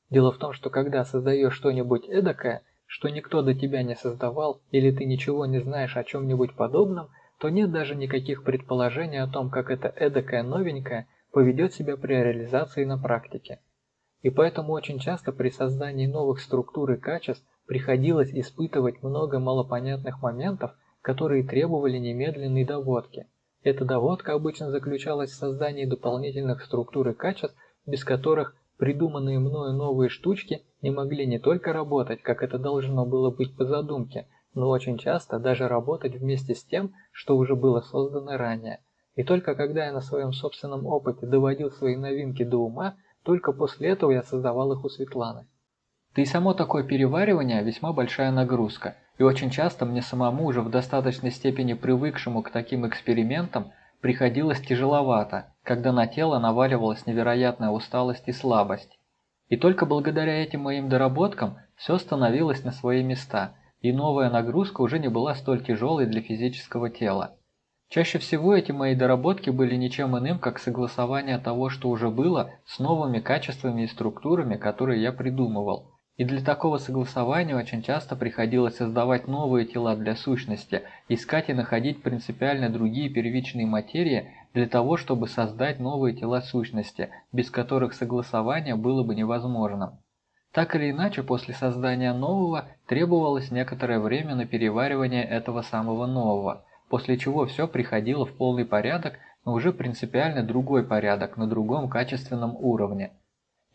Speaker 1: Дело в том, что когда создаешь что-нибудь эдакое, что никто до тебя не создавал или ты ничего не знаешь о чем-нибудь подобном, то нет даже никаких предположений о том, как это эдакое новенькое поведет себя при реализации на практике. И поэтому очень часто при создании новых структур и качеств приходилось испытывать много малопонятных моментов, которые требовали немедленной доводки. Эта доводка обычно заключалась в создании дополнительных структур и качеств, без которых придуманные мною новые штучки не могли не только работать, как это должно было быть по задумке, но очень часто даже работать вместе с тем, что уже было создано ранее. И только когда я на своем собственном опыте доводил свои новинки до ума, только после этого я создавал их у Светланы. Да и само такое переваривание весьма большая нагрузка, и очень часто мне самому уже в достаточной степени привыкшему к таким экспериментам приходилось тяжеловато, когда на тело наваливалась невероятная усталость и слабость. И только благодаря этим моим доработкам все становилось на свои места, и новая нагрузка уже не была столь тяжелой для физического тела. Чаще всего эти мои доработки были ничем иным, как согласование того, что уже было, с новыми качествами и структурами, которые я придумывал. И для такого согласования очень часто приходилось создавать новые тела для сущности, искать и находить принципиально другие первичные материи для того, чтобы создать новые тела сущности, без которых согласование было бы невозможным. Так или иначе, после создания нового требовалось некоторое время на переваривание этого самого нового – после чего все приходило в полный порядок, но уже принципиально другой порядок, на другом качественном уровне.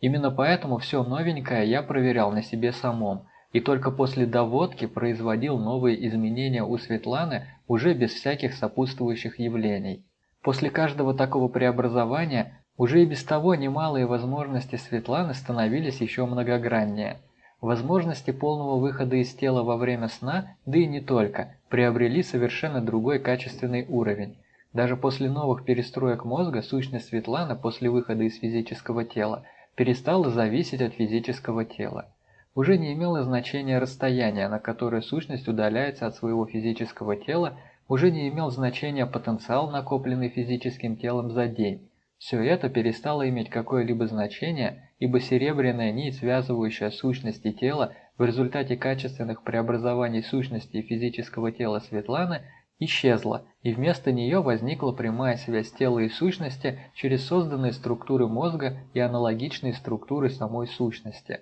Speaker 1: Именно поэтому все новенькое я проверял на себе самом, и только после доводки производил новые изменения у Светланы уже без всяких сопутствующих явлений. После каждого такого преобразования уже и без того немалые возможности Светланы становились еще многограннее – Возможности полного выхода из тела во время сна, да и не только, приобрели совершенно другой качественный уровень. Даже после новых перестроек мозга сущность Светланы после выхода из физического тела перестала зависеть от физического тела. Уже не имело значения расстояние, на которое сущность удаляется от своего физического тела, уже не имел значения потенциал, накопленный физическим телом за день. Все это перестало иметь какое-либо значение, ибо серебряная нить, связывающая сущности тела в результате качественных преобразований сущности физического тела Светланы, исчезла, и вместо нее возникла прямая связь тела и сущности через созданные структуры мозга и аналогичные структуры самой сущности.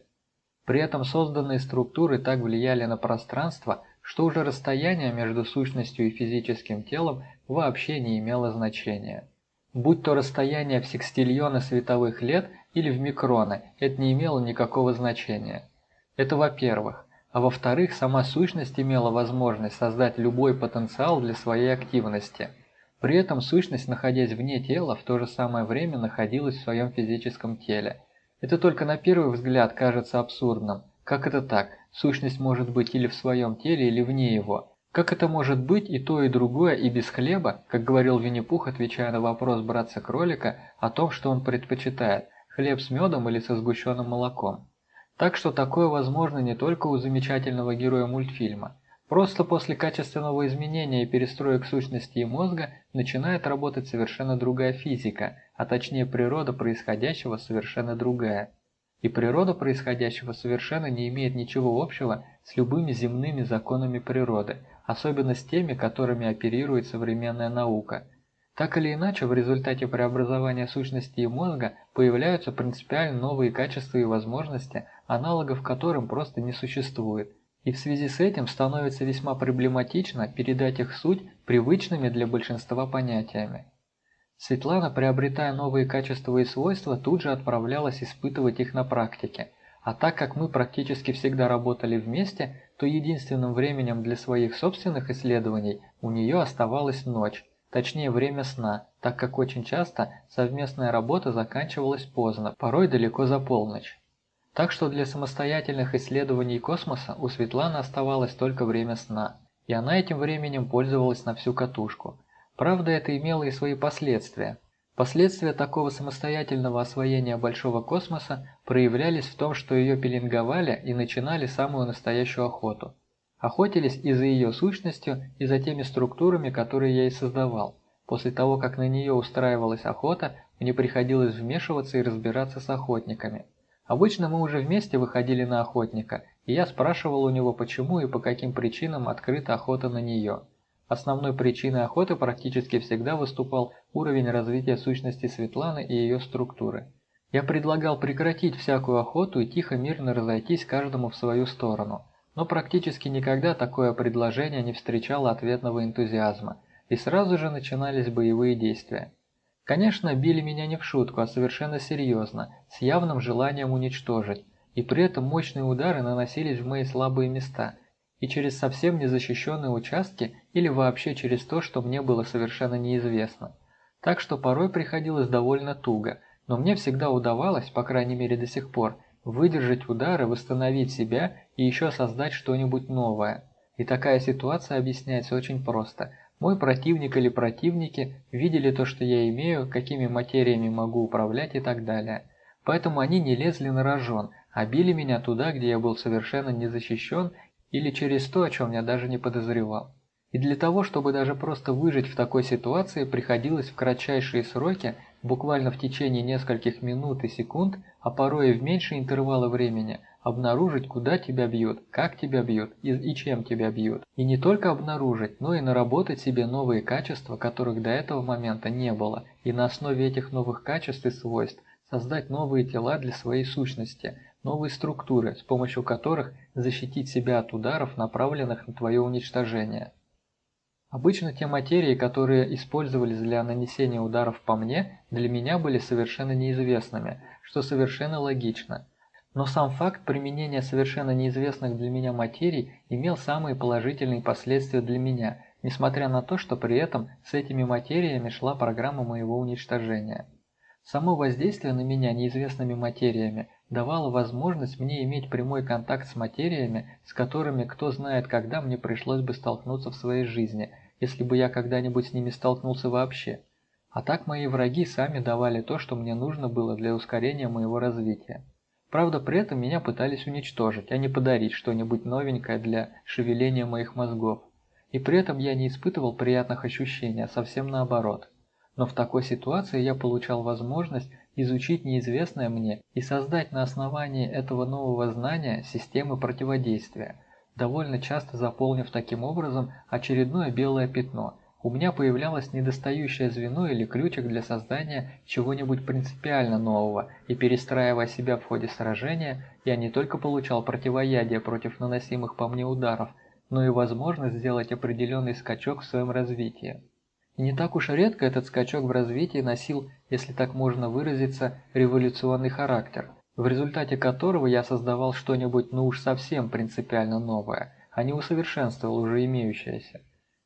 Speaker 1: При этом созданные структуры так влияли на пространство, что уже расстояние между сущностью и физическим телом вообще не имело значения. Будь то расстояние в секстильоны световых лет или в микроны, это не имело никакого значения. Это во-первых. А во-вторых, сама сущность имела возможность создать любой потенциал для своей активности. При этом сущность, находясь вне тела, в то же самое время находилась в своем физическом теле. Это только на первый взгляд кажется абсурдным. Как это так? Сущность может быть или в своем теле, или вне его. Как это может быть и то, и другое, и без хлеба, как говорил Винни-Пух, отвечая на вопрос братца-кролика о том, что он предпочитает, хлеб с медом или со сгущенным молоком. Так что такое возможно не только у замечательного героя мультфильма. Просто после качественного изменения и перестроек сущности и мозга начинает работать совершенно другая физика, а точнее природа происходящего совершенно другая. И природа происходящего совершенно не имеет ничего общего с любыми земными законами природы – особенно с теми, которыми оперирует современная наука. Так или иначе, в результате преобразования сущности и мозга появляются принципиально новые качества и возможности, аналогов которым просто не существует. И в связи с этим становится весьма проблематично передать их суть привычными для большинства понятиями. Светлана, приобретая новые качества и свойства, тут же отправлялась испытывать их на практике – а так как мы практически всегда работали вместе, то единственным временем для своих собственных исследований у нее оставалась ночь, точнее время сна, так как очень часто совместная работа заканчивалась поздно, порой далеко за полночь. Так что для самостоятельных исследований космоса у Светланы оставалось только время сна, и она этим временем пользовалась на всю катушку. Правда, это имело и свои последствия. Последствия такого самостоятельного освоения большого космоса проявлялись в том, что ее пеленговали и начинали самую настоящую охоту. Охотились и за ее сущностью, и за теми структурами, которые я и создавал. После того, как на нее устраивалась охота, мне приходилось вмешиваться и разбираться с охотниками. Обычно мы уже вместе выходили на охотника, и я спрашивал у него, почему и по каким причинам открыта охота на нее. Основной причиной охоты практически всегда выступал уровень развития сущности Светланы и ее структуры. Я предлагал прекратить всякую охоту и тихо мирно разойтись каждому в свою сторону, но практически никогда такое предложение не встречало ответного энтузиазма, и сразу же начинались боевые действия. Конечно, били меня не в шутку, а совершенно серьезно, с явным желанием уничтожить, и при этом мощные удары наносились в мои слабые места, и через совсем незащищенные участки или вообще через то, что мне было совершенно неизвестно. Так что порой приходилось довольно туго, но мне всегда удавалось, по крайней мере до сих пор, выдержать удары, восстановить себя и еще создать что-нибудь новое. И такая ситуация объясняется очень просто. Мой противник или противники видели то, что я имею, какими материями могу управлять и так далее. Поэтому они не лезли на рожон, а били меня туда, где я был совершенно не защищен или через то, о чем я даже не подозревал. И для того, чтобы даже просто выжить в такой ситуации, приходилось в кратчайшие сроки, буквально в течение нескольких минут и секунд, а порой и в меньшие интервалы времени, обнаружить, куда тебя бьют, как тебя бьют и, и чем тебя бьют. И не только обнаружить, но и наработать себе новые качества, которых до этого момента не было, и на основе этих новых качеств и свойств создать новые тела для своей сущности, новые структуры, с помощью которых защитить себя от ударов, направленных на твое уничтожение. Обычно те материи, которые использовались для нанесения ударов по мне, для меня были совершенно неизвестными, что совершенно логично. Но сам факт применения совершенно неизвестных для меня материй имел самые положительные последствия для меня, несмотря на то, что при этом с этими материями шла программа моего уничтожения. Само воздействие на меня неизвестными материями давало возможность мне иметь прямой контакт с материями, с которыми кто знает когда мне пришлось бы столкнуться в своей жизни, если бы я когда-нибудь с ними столкнулся вообще. А так мои враги сами давали то, что мне нужно было для ускорения моего развития. Правда, при этом меня пытались уничтожить, а не подарить что-нибудь новенькое для шевеления моих мозгов. И при этом я не испытывал приятных ощущений, а совсем наоборот. Но в такой ситуации я получал возможность изучить неизвестное мне и создать на основании этого нового знания системы противодействия, довольно часто заполнив таким образом очередное белое пятно. У меня появлялось недостающее звено или ключик для создания чего-нибудь принципиально нового, и перестраивая себя в ходе сражения, я не только получал противоядие против наносимых по мне ударов, но и возможность сделать определенный скачок в своем развитии. И не так уж редко этот скачок в развитии носил, если так можно выразиться, революционный характер, в результате которого я создавал что-нибудь ну уж совсем принципиально новое, а не усовершенствовал уже имеющееся.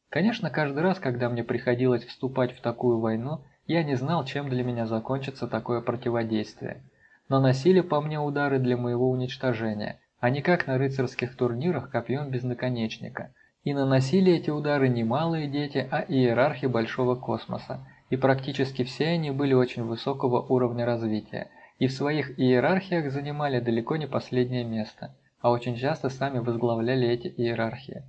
Speaker 1: Конечно, каждый раз, когда мне приходилось вступать в такую войну, я не знал, чем для меня закончится такое противодействие. Но носили по мне удары для моего уничтожения, а не как на рыцарских турнирах копьем без наконечника – и наносили эти удары не малые дети, а иерархи большого космоса, и практически все они были очень высокого уровня развития, и в своих иерархиях занимали далеко не последнее место, а очень часто сами возглавляли эти иерархии.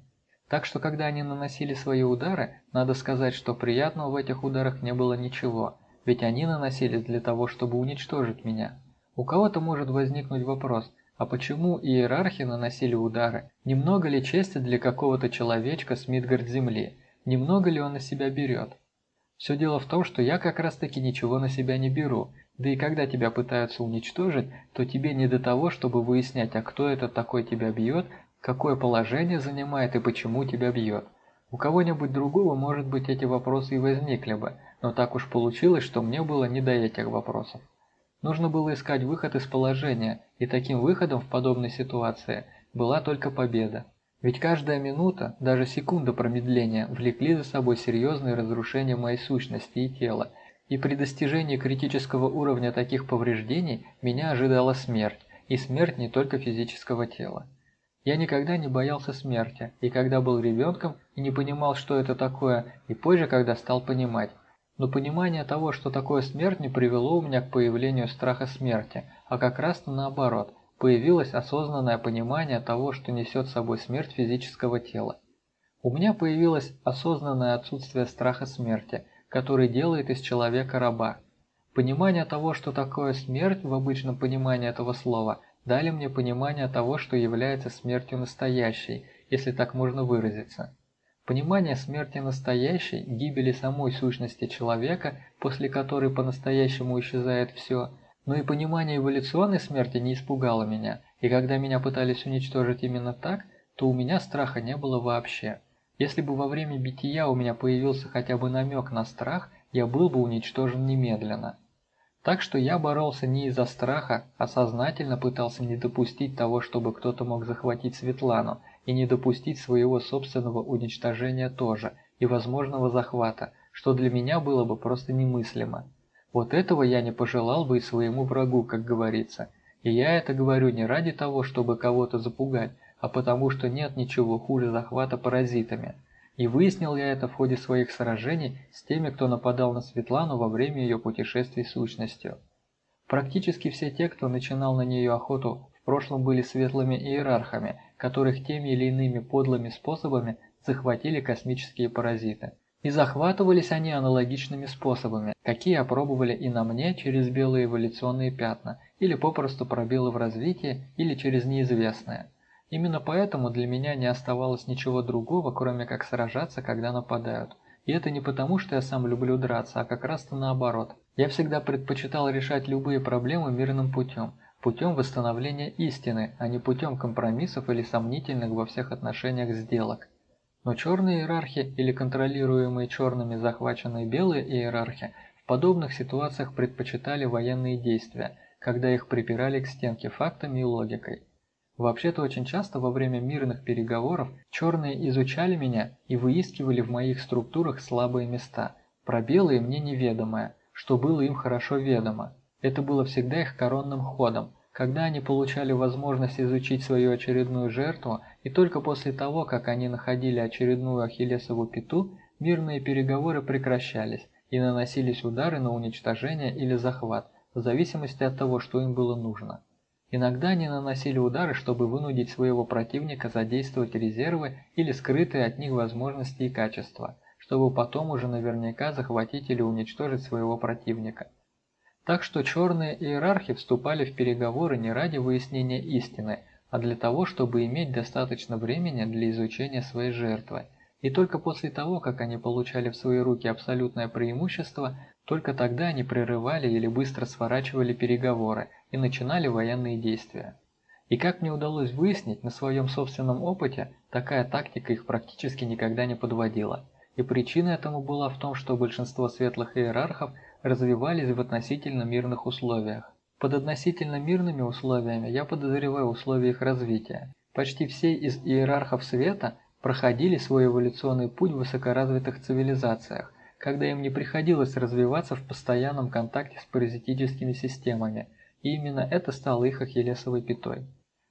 Speaker 1: Так что когда они наносили свои удары, надо сказать, что приятного в этих ударах не было ничего, ведь они наносились для того, чтобы уничтожить меня. У кого-то может возникнуть вопрос, а почему иерархи наносили удары? Немного ли чести для какого-то человечка с Мидгард-Земли? Немного ли он на себя берет? Все дело в том, что я как раз таки ничего на себя не беру, да и когда тебя пытаются уничтожить, то тебе не до того, чтобы выяснять, а кто это такой тебя бьет, какое положение занимает и почему тебя бьет. У кого-нибудь другого, может быть, эти вопросы и возникли бы, но так уж получилось, что мне было не до этих вопросов. Нужно было искать выход из положения, и таким выходом в подобной ситуации была только победа. Ведь каждая минута, даже секунда промедления, влекли за собой серьезные разрушения моей сущности и тела, и при достижении критического уровня таких повреждений меня ожидала смерть, и смерть не только физического тела. Я никогда не боялся смерти, и когда был ребенком и не понимал, что это такое, и позже, когда стал понимать, но понимание того, что такое смерть, не привело у меня к появлению страха смерти, а как раз наоборот, появилось осознанное понимание того, что несет с собой смерть физического тела. У меня появилось осознанное отсутствие страха смерти, который делает из человека раба. Понимание того, что такое смерть в обычном понимании этого слова, дали мне понимание того, что является смертью настоящей, если так можно выразиться. Понимание смерти настоящей, гибели самой сущности человека, после которой по-настоящему исчезает все, но и понимание эволюционной смерти не испугало меня, и когда меня пытались уничтожить именно так, то у меня страха не было вообще. Если бы во время бития у меня появился хотя бы намек на страх, я был бы уничтожен немедленно. Так что я боролся не из-за страха, а сознательно пытался не допустить того, чтобы кто-то мог захватить Светлану, и не допустить своего собственного уничтожения тоже, и возможного захвата, что для меня было бы просто немыслимо. Вот этого я не пожелал бы и своему врагу, как говорится. И я это говорю не ради того, чтобы кого-то запугать, а потому что нет ничего хуже захвата паразитами. И выяснил я это в ходе своих сражений с теми, кто нападал на Светлану во время ее путешествий сущностью. Практически все те, кто начинал на нее охоту, в прошлом были светлыми иерархами, которых теми или иными подлыми способами захватили космические паразиты. И захватывались они аналогичными способами, какие опробовали и на мне через белые эволюционные пятна, или попросту пробелы в развитии, или через неизвестное. Именно поэтому для меня не оставалось ничего другого, кроме как сражаться, когда нападают. И это не потому, что я сам люблю драться, а как раз-то наоборот. Я всегда предпочитал решать любые проблемы мирным путем, путем восстановления истины, а не путем компромиссов или сомнительных во всех отношениях сделок. Но черные иерархи или контролируемые черными захваченные белые иерархи в подобных ситуациях предпочитали военные действия, когда их припирали к стенке фактами и логикой. Вообще-то очень часто во время мирных переговоров черные изучали меня и выискивали в моих структурах слабые места, пробелы мне неведомое, что было им хорошо ведомо. Это было всегда их коронным ходом, когда они получали возможность изучить свою очередную жертву, и только после того, как они находили очередную ахиллесову пяту, мирные переговоры прекращались, и наносились удары на уничтожение или захват, в зависимости от того, что им было нужно. Иногда они наносили удары, чтобы вынудить своего противника задействовать резервы или скрытые от них возможности и качества, чтобы потом уже наверняка захватить или уничтожить своего противника. Так что черные иерархи вступали в переговоры не ради выяснения истины, а для того, чтобы иметь достаточно времени для изучения своей жертвы. И только после того, как они получали в свои руки абсолютное преимущество, только тогда они прерывали или быстро сворачивали переговоры и начинали военные действия. И как мне удалось выяснить на своем собственном опыте, такая тактика их практически никогда не подводила. И причина этому была в том, что большинство светлых иерархов – развивались в относительно мирных условиях. Под относительно мирными условиями я подозреваю условия их развития. Почти все из иерархов света проходили свой эволюционный путь в высокоразвитых цивилизациях, когда им не приходилось развиваться в постоянном контакте с паразитическими системами, и именно это стало их ахиллесовой пятой.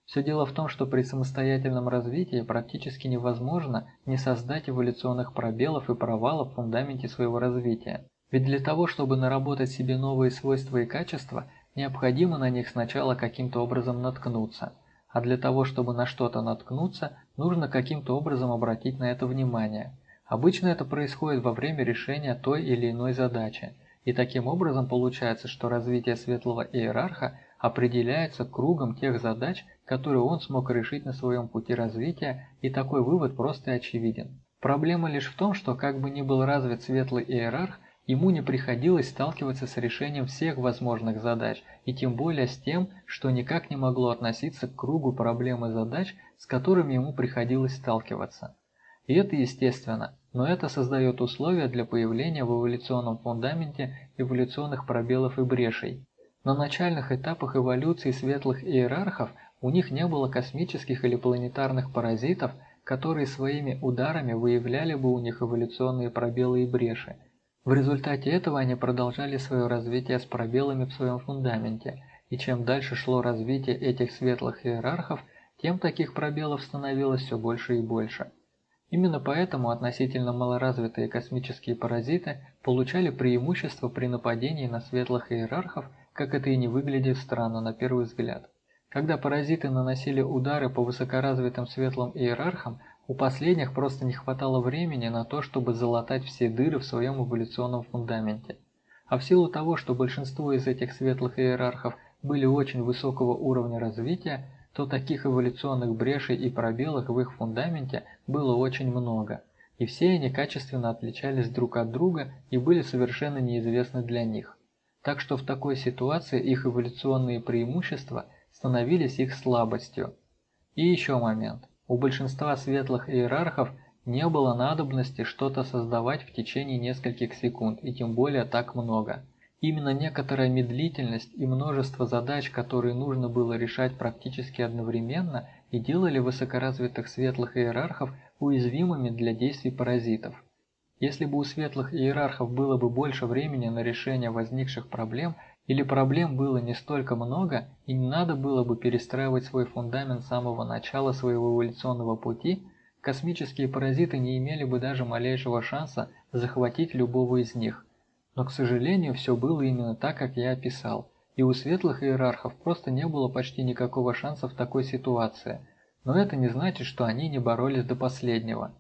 Speaker 1: Все дело в том, что при самостоятельном развитии практически невозможно не создать эволюционных пробелов и провалов в фундаменте своего развития. Ведь для того, чтобы наработать себе новые свойства и качества, необходимо на них сначала каким-то образом наткнуться. А для того, чтобы на что-то наткнуться, нужно каким-то образом обратить на это внимание. Обычно это происходит во время решения той или иной задачи. И таким образом получается, что развитие светлого иерарха определяется кругом тех задач, которые он смог решить на своем пути развития, и такой вывод просто очевиден. Проблема лишь в том, что как бы ни был развит светлый иерарх, Ему не приходилось сталкиваться с решением всех возможных задач, и тем более с тем, что никак не могло относиться к кругу проблем и задач, с которыми ему приходилось сталкиваться. И это естественно, но это создает условия для появления в эволюционном фундаменте эволюционных пробелов и брешей. На начальных этапах эволюции светлых иерархов у них не было космических или планетарных паразитов, которые своими ударами выявляли бы у них эволюционные пробелы и бреши – в результате этого они продолжали свое развитие с пробелами в своем фундаменте, и чем дальше шло развитие этих светлых иерархов, тем таких пробелов становилось все больше и больше. Именно поэтому относительно малоразвитые космические паразиты получали преимущество при нападении на светлых иерархов, как это и не выглядит странно на первый взгляд. Когда паразиты наносили удары по высокоразвитым светлым иерархам, у последних просто не хватало времени на то, чтобы залатать все дыры в своем эволюционном фундаменте. А в силу того, что большинство из этих светлых иерархов были очень высокого уровня развития, то таких эволюционных брешей и пробелов в их фундаменте было очень много. и все они качественно отличались друг от друга и были совершенно неизвестны для них. Так что в такой ситуации их эволюционные преимущества становились их слабостью. И еще момент. У большинства светлых иерархов не было надобности что-то создавать в течение нескольких секунд, и тем более так много. Именно некоторая медлительность и множество задач, которые нужно было решать практически одновременно, и делали высокоразвитых светлых иерархов уязвимыми для действий паразитов. Если бы у светлых иерархов было бы больше времени на решение возникших проблем, или проблем было не столько много, и не надо было бы перестраивать свой фундамент с самого начала своего эволюционного пути, космические паразиты не имели бы даже малейшего шанса захватить любого из них. Но, к сожалению, все было именно так, как я описал, и у светлых иерархов просто не было почти никакого шанса в такой ситуации, но это не значит, что они не боролись до последнего.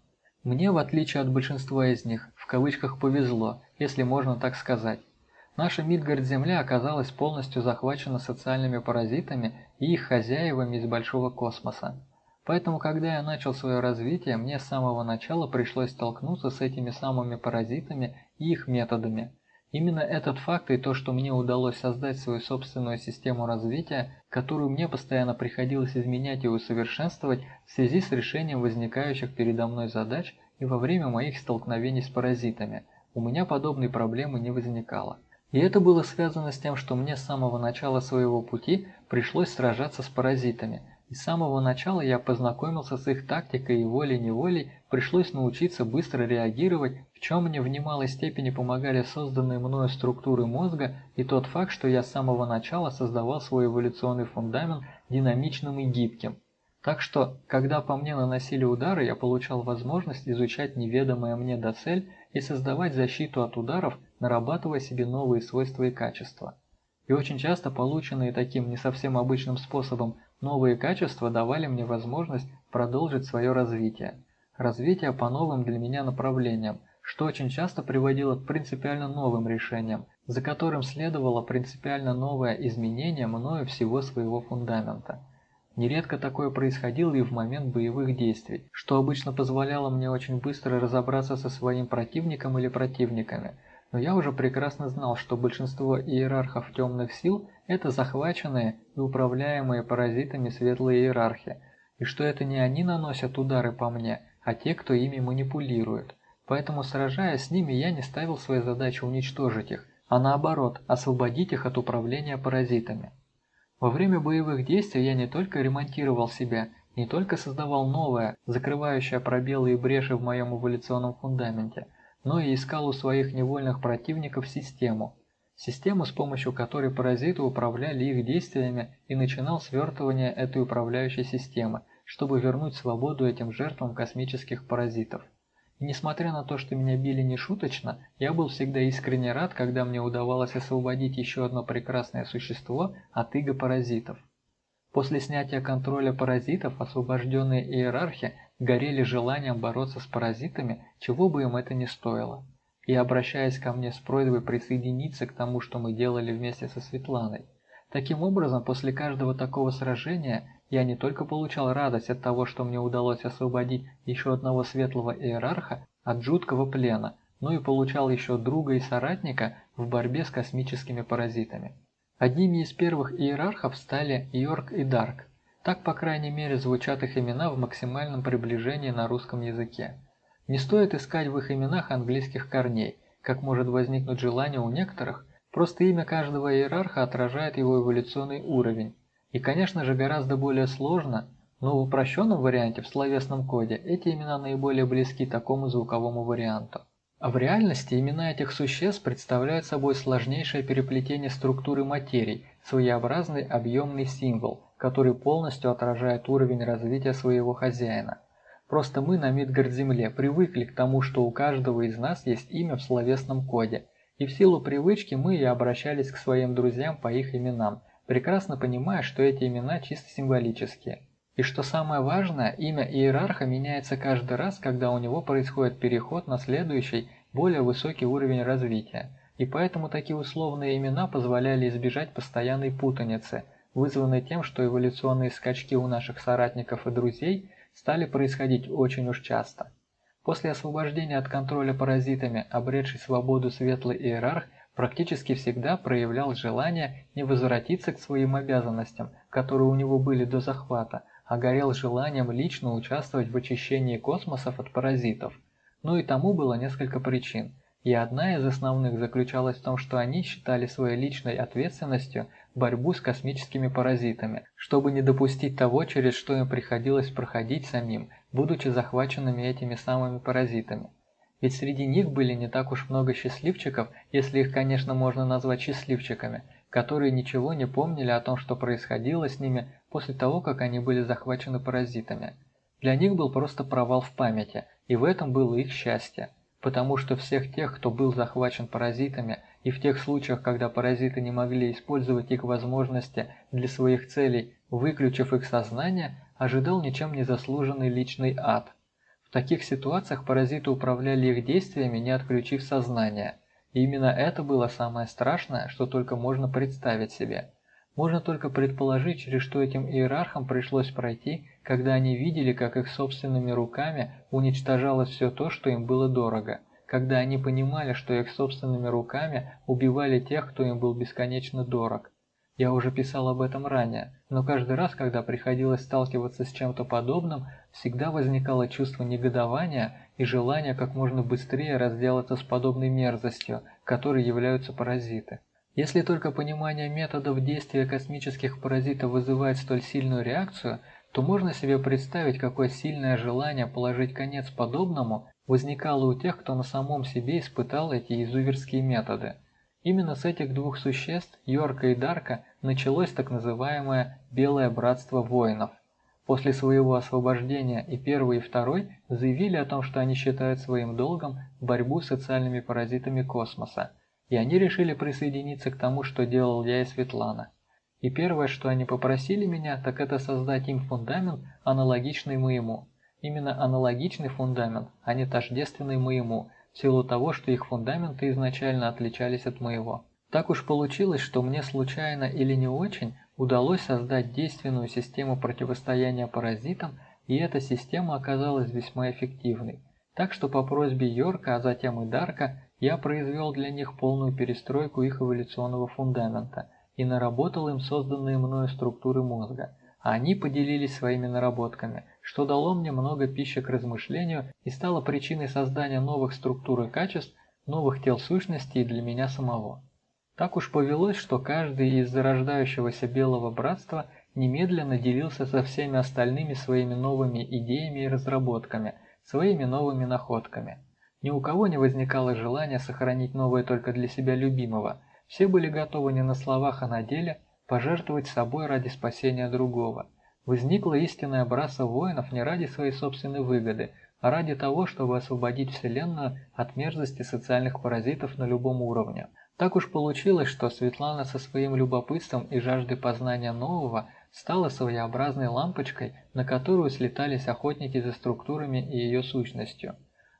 Speaker 1: Мне, в отличие от большинства из них, в кавычках повезло, если можно так сказать. Наша Мидгард-Земля оказалась полностью захвачена социальными паразитами и их хозяевами из большого космоса. Поэтому, когда я начал свое развитие, мне с самого начала пришлось столкнуться с этими самыми паразитами и их методами. Именно этот факт и то, что мне удалось создать свою собственную систему развития, которую мне постоянно приходилось изменять и усовершенствовать в связи с решением возникающих передо мной задач и во время моих столкновений с паразитами, у меня подобной проблемы не возникало. И это было связано с тем, что мне с самого начала своего пути пришлось сражаться с паразитами – и с самого начала я познакомился с их тактикой и волей-неволей пришлось научиться быстро реагировать, в чем мне в немалой степени помогали созданные мною структуры мозга и тот факт, что я с самого начала создавал свой эволюционный фундамент динамичным и гибким. Так что, когда по мне наносили удары, я получал возможность изучать неведомое мне доцель и создавать защиту от ударов, нарабатывая себе новые свойства и качества. И очень часто полученные таким не совсем обычным способом Новые качества давали мне возможность продолжить свое развитие. Развитие по новым для меня направлениям, что очень часто приводило к принципиально новым решениям, за которым следовало принципиально новое изменение мною всего своего фундамента. Нередко такое происходило и в момент боевых действий, что обычно позволяло мне очень быстро разобраться со своим противником или противниками – но я уже прекрасно знал, что большинство иерархов темных сил – это захваченные и управляемые паразитами светлые иерархи, и что это не они наносят удары по мне, а те, кто ими манипулирует. Поэтому, сражаясь с ними, я не ставил своей задачей уничтожить их, а наоборот, освободить их от управления паразитами. Во время боевых действий я не только ремонтировал себя, не только создавал новое, закрывающее пробелы и бреши в моем эволюционном фундаменте – но и искал у своих невольных противников систему. Систему, с помощью которой паразиты управляли их действиями и начинал свертывание этой управляющей системы, чтобы вернуть свободу этим жертвам космических паразитов. И несмотря на то, что меня били нешуточно, я был всегда искренне рад, когда мне удавалось освободить еще одно прекрасное существо от иго паразитов. После снятия контроля паразитов освобожденные иерархи горели желанием бороться с паразитами, чего бы им это ни стоило. И обращаясь ко мне с просьбой присоединиться к тому, что мы делали вместе со Светланой. Таким образом, после каждого такого сражения я не только получал радость от того, что мне удалось освободить еще одного светлого иерарха от жуткого плена, но и получал еще друга и соратника в борьбе с космическими паразитами. Одними из первых иерархов стали Йорк и Дарк. Так, по крайней мере, звучат их имена в максимальном приближении на русском языке. Не стоит искать в их именах английских корней, как может возникнуть желание у некоторых, просто имя каждого иерарха отражает его эволюционный уровень. И, конечно же, гораздо более сложно, но в упрощенном варианте, в словесном коде, эти имена наиболее близки такому звуковому варианту. А в реальности имена этих существ представляют собой сложнейшее переплетение структуры материй, своеобразный объемный символ, который полностью отражает уровень развития своего хозяина. Просто мы на Мидгард-Земле привыкли к тому, что у каждого из нас есть имя в словесном коде, и в силу привычки мы и обращались к своим друзьям по их именам, прекрасно понимая, что эти имена чисто символические. И что самое важное, имя иерарха меняется каждый раз, когда у него происходит переход на следующий, более высокий уровень развития. И поэтому такие условные имена позволяли избежать постоянной путаницы, вызванной тем, что эволюционные скачки у наших соратников и друзей стали происходить очень уж часто. После освобождения от контроля паразитами, обретший свободу светлый иерарх практически всегда проявлял желание не возвратиться к своим обязанностям, которые у него были до захвата, а горел желанием лично участвовать в очищении космосов от паразитов. Ну и тому было несколько причин. И одна из основных заключалась в том, что они считали своей личной ответственностью борьбу с космическими паразитами, чтобы не допустить того, через что им приходилось проходить самим, будучи захваченными этими самыми паразитами. Ведь среди них были не так уж много счастливчиков, если их, конечно, можно назвать счастливчиками, которые ничего не помнили о том, что происходило с ними после того, как они были захвачены паразитами. Для них был просто провал в памяти, и в этом было их счастье. Потому что всех тех, кто был захвачен паразитами, и в тех случаях, когда паразиты не могли использовать их возможности для своих целей, выключив их сознание, ожидал ничем не заслуженный личный ад. В таких ситуациях паразиты управляли их действиями, не отключив сознание. И именно это было самое страшное, что только можно представить себе. Можно только предположить, через что этим иерархам пришлось пройти, когда они видели, как их собственными руками уничтожалось все то, что им было дорого, когда они понимали, что их собственными руками убивали тех, кто им был бесконечно дорог. Я уже писал об этом ранее, но каждый раз, когда приходилось сталкиваться с чем-то подобным, всегда возникало чувство негодования и желание как можно быстрее разделаться с подобной мерзостью, которой являются паразиты. Если только понимание методов действия космических паразитов вызывает столь сильную реакцию, то можно себе представить, какое сильное желание положить конец подобному возникало у тех, кто на самом себе испытал эти изуверские методы – Именно с этих двух существ, Йорка и Дарка, началось так называемое «Белое братство воинов». После своего освобождения и первый, и второй заявили о том, что они считают своим долгом борьбу с социальными паразитами космоса, и они решили присоединиться к тому, что делал я и Светлана. И первое, что они попросили меня, так это создать им фундамент, аналогичный моему. Именно аналогичный фундамент, а не тождественный моему – в силу того, что их фундаменты изначально отличались от моего. Так уж получилось, что мне случайно или не очень удалось создать действенную систему противостояния паразитам, и эта система оказалась весьма эффективной. Так что по просьбе Йорка, а затем и Дарка, я произвел для них полную перестройку их эволюционного фундамента и наработал им созданные мною структуры мозга, а они поделились своими наработками – что дало мне много пищи к размышлению и стало причиной создания новых структур и качеств, новых тел сущностей для меня самого. Так уж повелось, что каждый из зарождающегося Белого Братства немедленно делился со всеми остальными своими новыми идеями и разработками, своими новыми находками. Ни у кого не возникало желания сохранить новое только для себя любимого, все были готовы не на словах, а на деле пожертвовать собой ради спасения другого – Возникла истинная браса воинов не ради своей собственной выгоды, а ради того, чтобы освободить Вселенную от мерзости социальных паразитов на любом уровне. Так уж получилось, что Светлана со своим любопытством и жаждой познания нового стала своеобразной лампочкой, на которую слетались охотники за структурами и ее сущностью.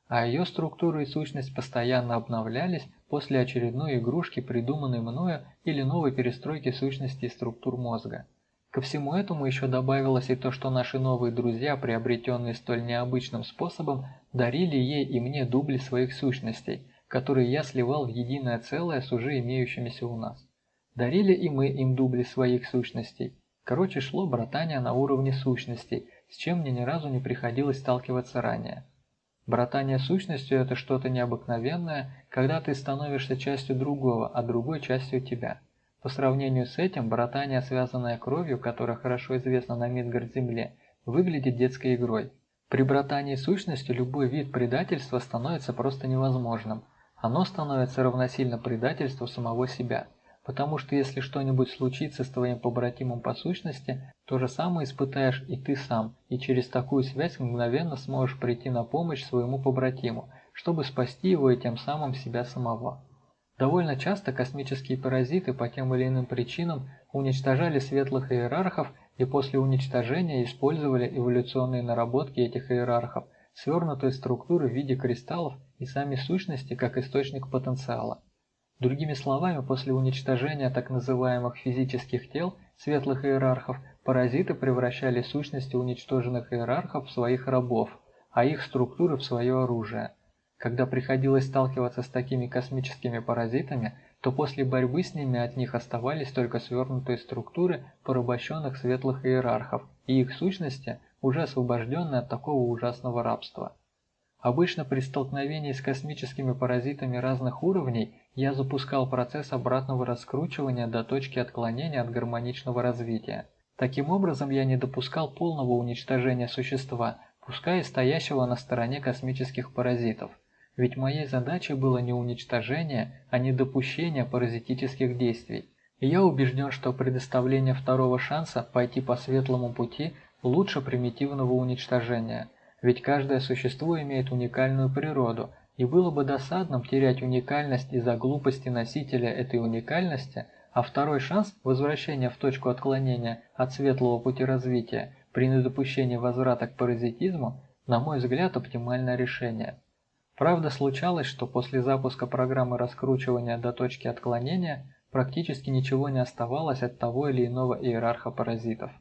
Speaker 1: А ее структура и сущность постоянно обновлялись после очередной игрушки, придуманной мною или новой перестройки сущности и структур мозга. Ко всему этому еще добавилось и то, что наши новые друзья, приобретенные столь необычным способом, дарили ей и мне дубли своих сущностей, которые я сливал в единое целое с уже имеющимися у нас. Дарили и мы им дубли своих сущностей. Короче, шло братание на уровне сущностей, с чем мне ни разу не приходилось сталкиваться ранее. Братание сущностью – это что-то необыкновенное, когда ты становишься частью другого, а другой частью тебя – по сравнению с этим, братание, связанное кровью, которая хорошо известна на Мидгард-Земле, выглядит детской игрой. При братании сущностью любой вид предательства становится просто невозможным. Оно становится равносильно предательству самого себя. Потому что если что-нибудь случится с твоим побратимом по сущности, то же самое испытаешь и ты сам, и через такую связь мгновенно сможешь прийти на помощь своему побратиму, чтобы спасти его и тем самым себя самого. Довольно часто космические паразиты по тем или иным причинам уничтожали светлых иерархов и после уничтожения использовали эволюционные наработки этих иерархов, свернутые структуры в виде кристаллов и сами сущности как источник потенциала. Другими словами, после уничтожения так называемых физических тел светлых иерархов, паразиты превращали сущности уничтоженных иерархов в своих рабов, а их структуры в свое оружие. Когда приходилось сталкиваться с такими космическими паразитами, то после борьбы с ними от них оставались только свернутые структуры порабощенных светлых иерархов и их сущности, уже освобожденные от такого ужасного рабства. Обычно при столкновении с космическими паразитами разных уровней я запускал процесс обратного раскручивания до точки отклонения от гармоничного развития. Таким образом я не допускал полного уничтожения существа, пускай и стоящего на стороне космических паразитов. Ведь моей задачей было не уничтожение, а не допущение паразитических действий. И я убежден, что предоставление второго шанса пойти по светлому пути лучше примитивного уничтожения – ведь каждое существо имеет уникальную природу, и было бы досадным терять уникальность из-за глупости носителя этой уникальности, а второй шанс возвращения в точку отклонения от светлого пути развития при недопущении возврата к паразитизму, на мой взгляд, оптимальное решение. Правда, случалось, что после запуска программы раскручивания до точки отклонения практически ничего не оставалось от того или иного иерарха паразитов.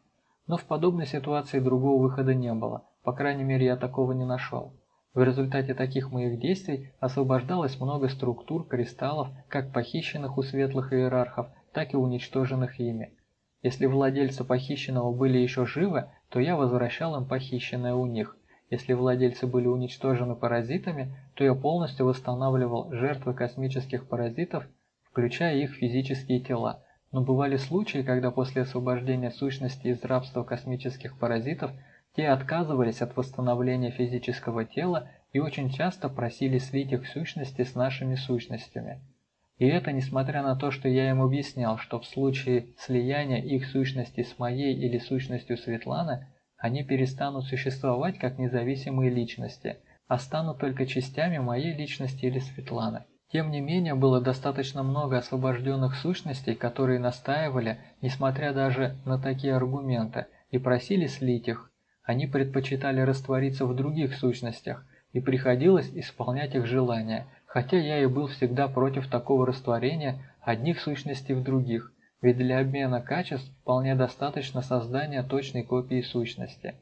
Speaker 1: Но в подобной ситуации другого выхода не было – по крайней мере, я такого не нашел. В результате таких моих действий освобождалось много структур кристаллов, как похищенных у светлых иерархов, так и уничтоженных ими. Если владельцы похищенного были еще живы, то я возвращал им похищенное у них. Если владельцы были уничтожены паразитами, то я полностью восстанавливал жертвы космических паразитов, включая их физические тела. Но бывали случаи, когда после освобождения сущности из рабства космических паразитов – те отказывались от восстановления физического тела и очень часто просили слить их сущности с нашими сущностями. И это несмотря на то, что я им объяснял, что в случае слияния их сущности с моей или сущностью Светланы, они перестанут существовать как независимые личности, а станут только частями моей личности или Светланы. Тем не менее, было достаточно много освобожденных сущностей, которые настаивали, несмотря даже на такие аргументы, и просили слить их, они предпочитали раствориться в других сущностях, и приходилось исполнять их желания, хотя я и был всегда против такого растворения одних сущностей в других, ведь для обмена качеств вполне достаточно создания точной копии сущности.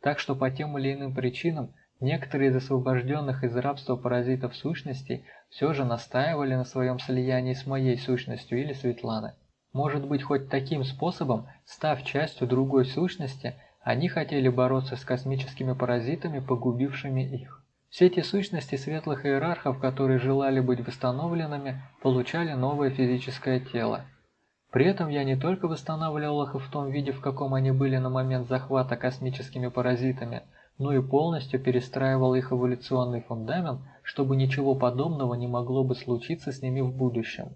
Speaker 1: Так что по тем или иным причинам некоторые из освобожденных из рабства паразитов сущностей все же настаивали на своем слиянии с моей сущностью или Светланы. Может быть, хоть таким способом, став частью другой сущности, они хотели бороться с космическими паразитами, погубившими их. Все эти сущности светлых иерархов, которые желали быть восстановленными, получали новое физическое тело. При этом я не только восстанавливал их в том виде, в каком они были на момент захвата космическими паразитами, но и полностью перестраивал их эволюционный фундамент, чтобы ничего подобного не могло бы случиться с ними в будущем.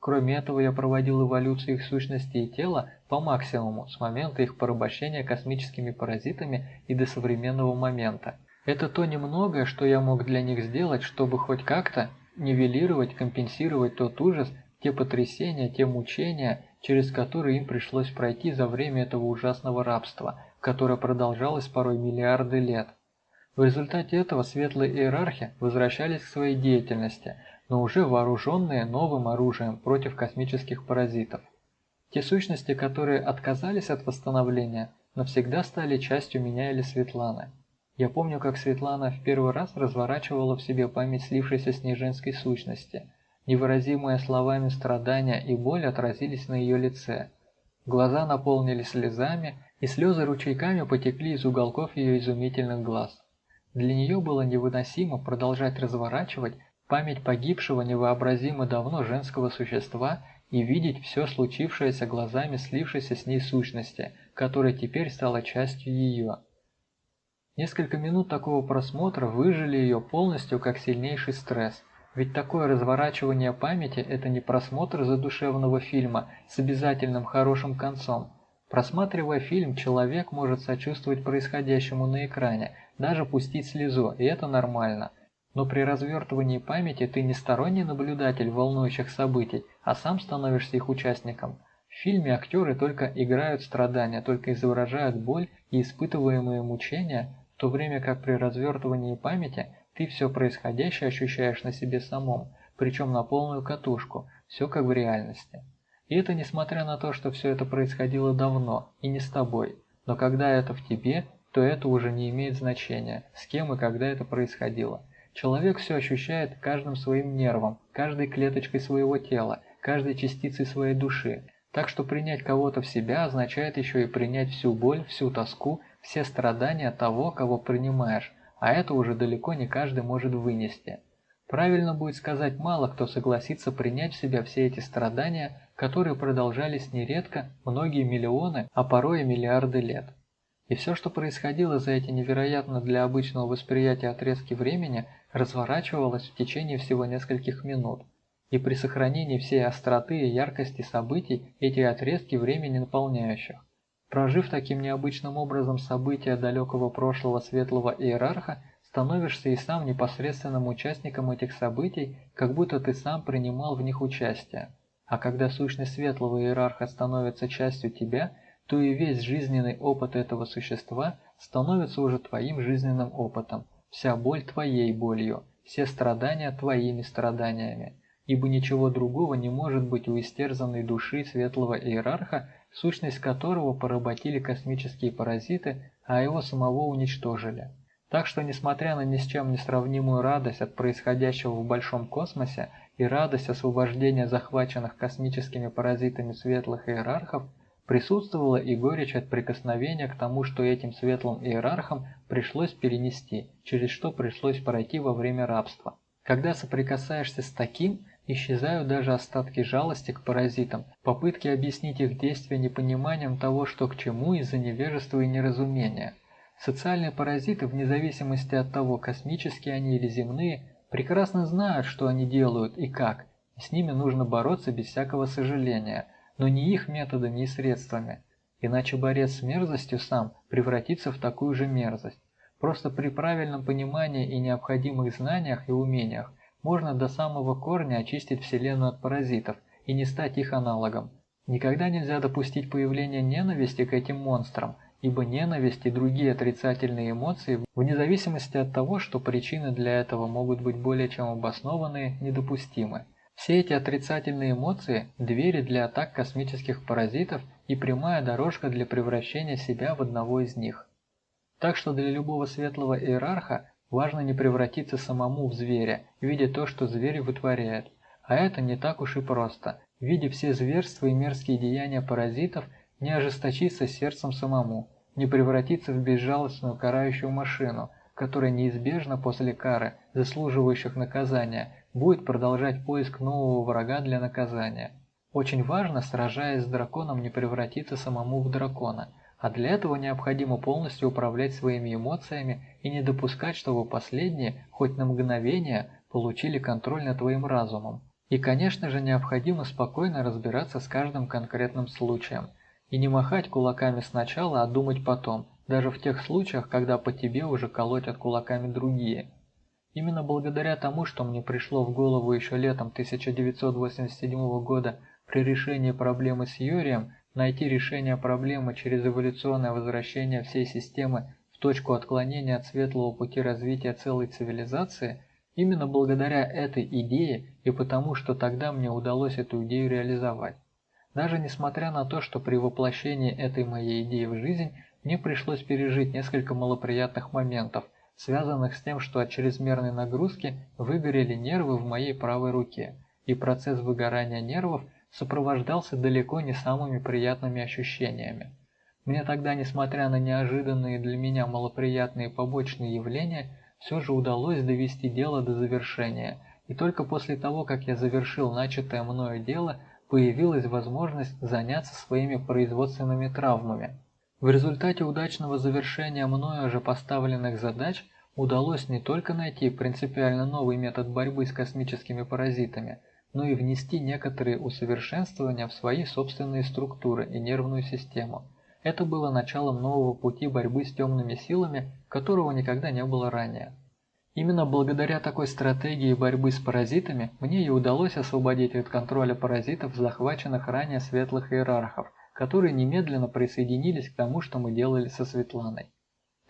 Speaker 1: Кроме этого, я проводил эволюцию их сущности и тела по максимуму с момента их порабощения космическими паразитами и до современного момента. Это то немногое, что я мог для них сделать, чтобы хоть как-то нивелировать, компенсировать тот ужас, те потрясения, те мучения, через которые им пришлось пройти за время этого ужасного рабства, которое продолжалось порой миллиарды лет. В результате этого светлые иерархи возвращались к своей деятельности – но уже вооруженные новым оружием против космических паразитов. Те сущности, которые отказались от восстановления, навсегда стали частью меня или Светланы. Я помню, как Светлана в первый раз разворачивала в себе память слившейся с ней женской сущности. Невыразимые словами страдания и боль отразились на ее лице. Глаза наполнились слезами, и слезы ручейками потекли из уголков ее изумительных глаз. Для нее было невыносимо продолжать разворачивать память погибшего невообразимо давно женского существа и видеть все случившееся глазами слившейся с ней сущности, которая теперь стала частью ее. Несколько минут такого просмотра выжили ее полностью как сильнейший стресс, ведь такое разворачивание памяти – это не просмотр задушевного фильма с обязательным хорошим концом. Просматривая фильм, человек может сочувствовать происходящему на экране, даже пустить слезу, и это нормально – но при развертывании памяти ты не сторонний наблюдатель волнующих событий, а сам становишься их участником. В фильме актеры только играют страдания, только изображают боль и испытываемые мучения, в то время как при развертывании памяти ты все происходящее ощущаешь на себе самом, причем на полную катушку, все как в реальности. И это несмотря на то, что все это происходило давно и не с тобой, но когда это в тебе, то это уже не имеет значения, с кем и когда это происходило. Человек все ощущает каждым своим нервом, каждой клеточкой своего тела, каждой частицей своей души. Так что принять кого-то в себя означает еще и принять всю боль, всю тоску, все страдания того, кого принимаешь, а это уже далеко не каждый может вынести. Правильно будет сказать, мало кто согласится принять в себя все эти страдания, которые продолжались нередко многие миллионы, а порой и миллиарды лет. И все, что происходило за эти невероятно для обычного восприятия отрезки времени, разворачивалось в течение всего нескольких минут. И при сохранении всей остроты и яркости событий эти отрезки времени наполняющих. Прожив таким необычным образом события далекого прошлого светлого иерарха, становишься и сам непосредственным участником этих событий, как будто ты сам принимал в них участие. А когда сущность светлого иерарха становится частью тебя, то и весь жизненный опыт этого существа становится уже твоим жизненным опытом, вся боль твоей болью, все страдания твоими страданиями ибо ничего другого не может быть у истерзанной души светлого иерарха, сущность которого поработили космические паразиты, а его самого уничтожили. Так что, несмотря на ни с чем не сравнимую радость от происходящего в большом космосе и радость освобождения захваченных космическими паразитами светлых иерархов, присутствовала и горечь от прикосновения к тому, что этим светлым иерархам пришлось перенести, через что пришлось пройти во время рабства. Когда соприкасаешься с таким, Исчезают даже остатки жалости к паразитам, попытки объяснить их действия непониманием того, что к чему из-за невежества и неразумения. Социальные паразиты, вне зависимости от того, космические они или земные, прекрасно знают, что они делают и как, и с ними нужно бороться без всякого сожаления, но не их методами и средствами. Иначе борец с мерзостью сам превратится в такую же мерзость. Просто при правильном понимании и необходимых знаниях и умениях можно до самого корня очистить Вселенную от паразитов и не стать их аналогом. Никогда нельзя допустить появления ненависти к этим монстрам, ибо ненависть и другие отрицательные эмоции, вне зависимости от того, что причины для этого могут быть более чем обоснованные, недопустимы. Все эти отрицательные эмоции – двери для атак космических паразитов и прямая дорожка для превращения себя в одного из них. Так что для любого светлого иерарха Важно не превратиться самому в зверя, видя то, что зверь вытворяет. А это не так уж и просто. Видя все зверства и мерзкие деяния паразитов, не ожесточиться сердцем самому, не превратиться в безжалостную карающую машину, которая неизбежно после кары, заслуживающих наказания, будет продолжать поиск нового врага для наказания. Очень важно, сражаясь с драконом, не превратиться самому в дракона – а для этого необходимо полностью управлять своими эмоциями и не допускать, чтобы последние, хоть на мгновение, получили контроль над твоим разумом. И, конечно же, необходимо спокойно разбираться с каждым конкретным случаем. И не махать кулаками сначала, а думать потом, даже в тех случаях, когда по тебе уже колотят кулаками другие. Именно благодаря тому, что мне пришло в голову еще летом 1987 года при решении проблемы с Юрием, Найти решение проблемы через эволюционное возвращение всей системы в точку отклонения от светлого пути развития целой цивилизации, именно благодаря этой идее и потому, что тогда мне удалось эту идею реализовать. Даже несмотря на то, что при воплощении этой моей идеи в жизнь мне пришлось пережить несколько малоприятных моментов, связанных с тем, что от чрезмерной нагрузки выгорели нервы в моей правой руке, и процесс выгорания нервов – сопровождался далеко не самыми приятными ощущениями. Мне тогда, несмотря на неожиданные для меня малоприятные побочные явления, все же удалось довести дело до завершения, и только после того, как я завершил начатое мною дело, появилась возможность заняться своими производственными травмами. В результате удачного завершения мною уже поставленных задач удалось не только найти принципиально новый метод борьбы с космическими паразитами – но и внести некоторые усовершенствования в свои собственные структуры и нервную систему. Это было началом нового пути борьбы с темными силами, которого никогда не было ранее. Именно благодаря такой стратегии борьбы с паразитами мне и удалось освободить от контроля паразитов захваченных ранее светлых иерархов, которые немедленно присоединились к тому, что мы делали со Светланой.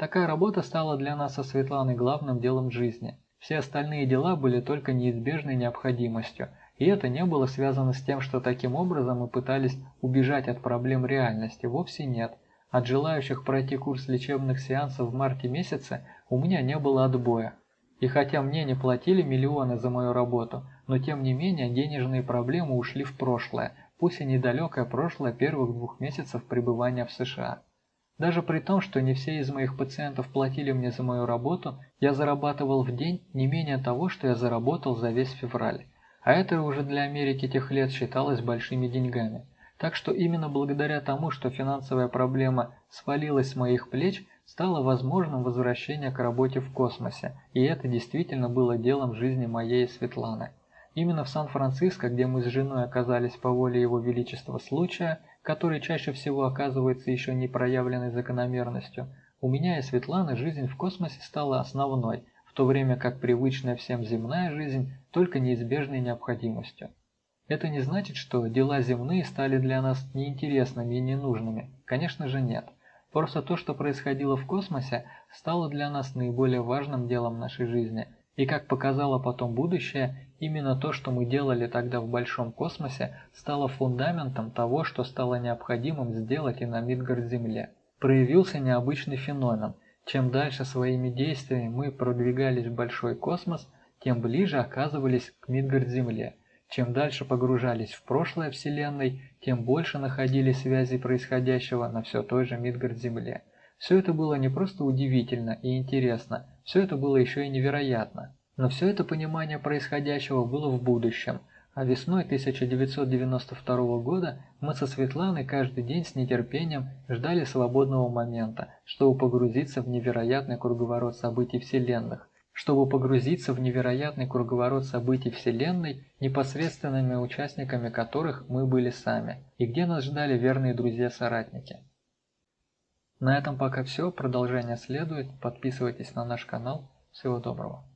Speaker 1: Такая работа стала для нас со Светланой главным делом жизни. Все остальные дела были только неизбежной необходимостью – и это не было связано с тем, что таким образом мы пытались убежать от проблем реальности, вовсе нет. От желающих пройти курс лечебных сеансов в марте месяце у меня не было отбоя. И хотя мне не платили миллионы за мою работу, но тем не менее денежные проблемы ушли в прошлое, пусть и недалекое прошлое первых двух месяцев пребывания в США. Даже при том, что не все из моих пациентов платили мне за мою работу, я зарабатывал в день не менее того, что я заработал за весь февраль. А это уже для Америки тех лет считалось большими деньгами. Так что именно благодаря тому, что финансовая проблема свалилась с моих плеч, стало возможным возвращение к работе в космосе, и это действительно было делом жизни моей Светланы. Именно в Сан-Франциско, где мы с женой оказались по воле Его Величества случая, который чаще всего оказывается еще не проявленной закономерностью, у меня и Светланы жизнь в космосе стала основной, в то время как привычная всем земная жизнь только неизбежной необходимостью. Это не значит, что дела земные стали для нас неинтересными и ненужными. Конечно же нет. Просто то, что происходило в космосе, стало для нас наиболее важным делом нашей жизни. И как показало потом будущее, именно то, что мы делали тогда в большом космосе, стало фундаментом того, что стало необходимым сделать и на Мидгард-Земле. Проявился необычный феномен. Чем дальше своими действиями мы продвигались в большой космос, тем ближе оказывались к Мидгард-Земле – чем дальше погружались в прошлое Вселенной, тем больше находили связи происходящего на все той же Мидгард-Земле. Все это было не просто удивительно и интересно, все это было еще и невероятно. Но все это понимание происходящего было в будущем, а весной 1992 года мы со Светланой каждый день с нетерпением ждали свободного момента, чтобы погрузиться в невероятный круговорот событий Вселенных, чтобы погрузиться в невероятный круговорот событий Вселенной, непосредственными участниками которых мы были сами, и где нас ждали верные друзья-соратники. На этом пока все, продолжение следует, подписывайтесь на наш канал, всего доброго.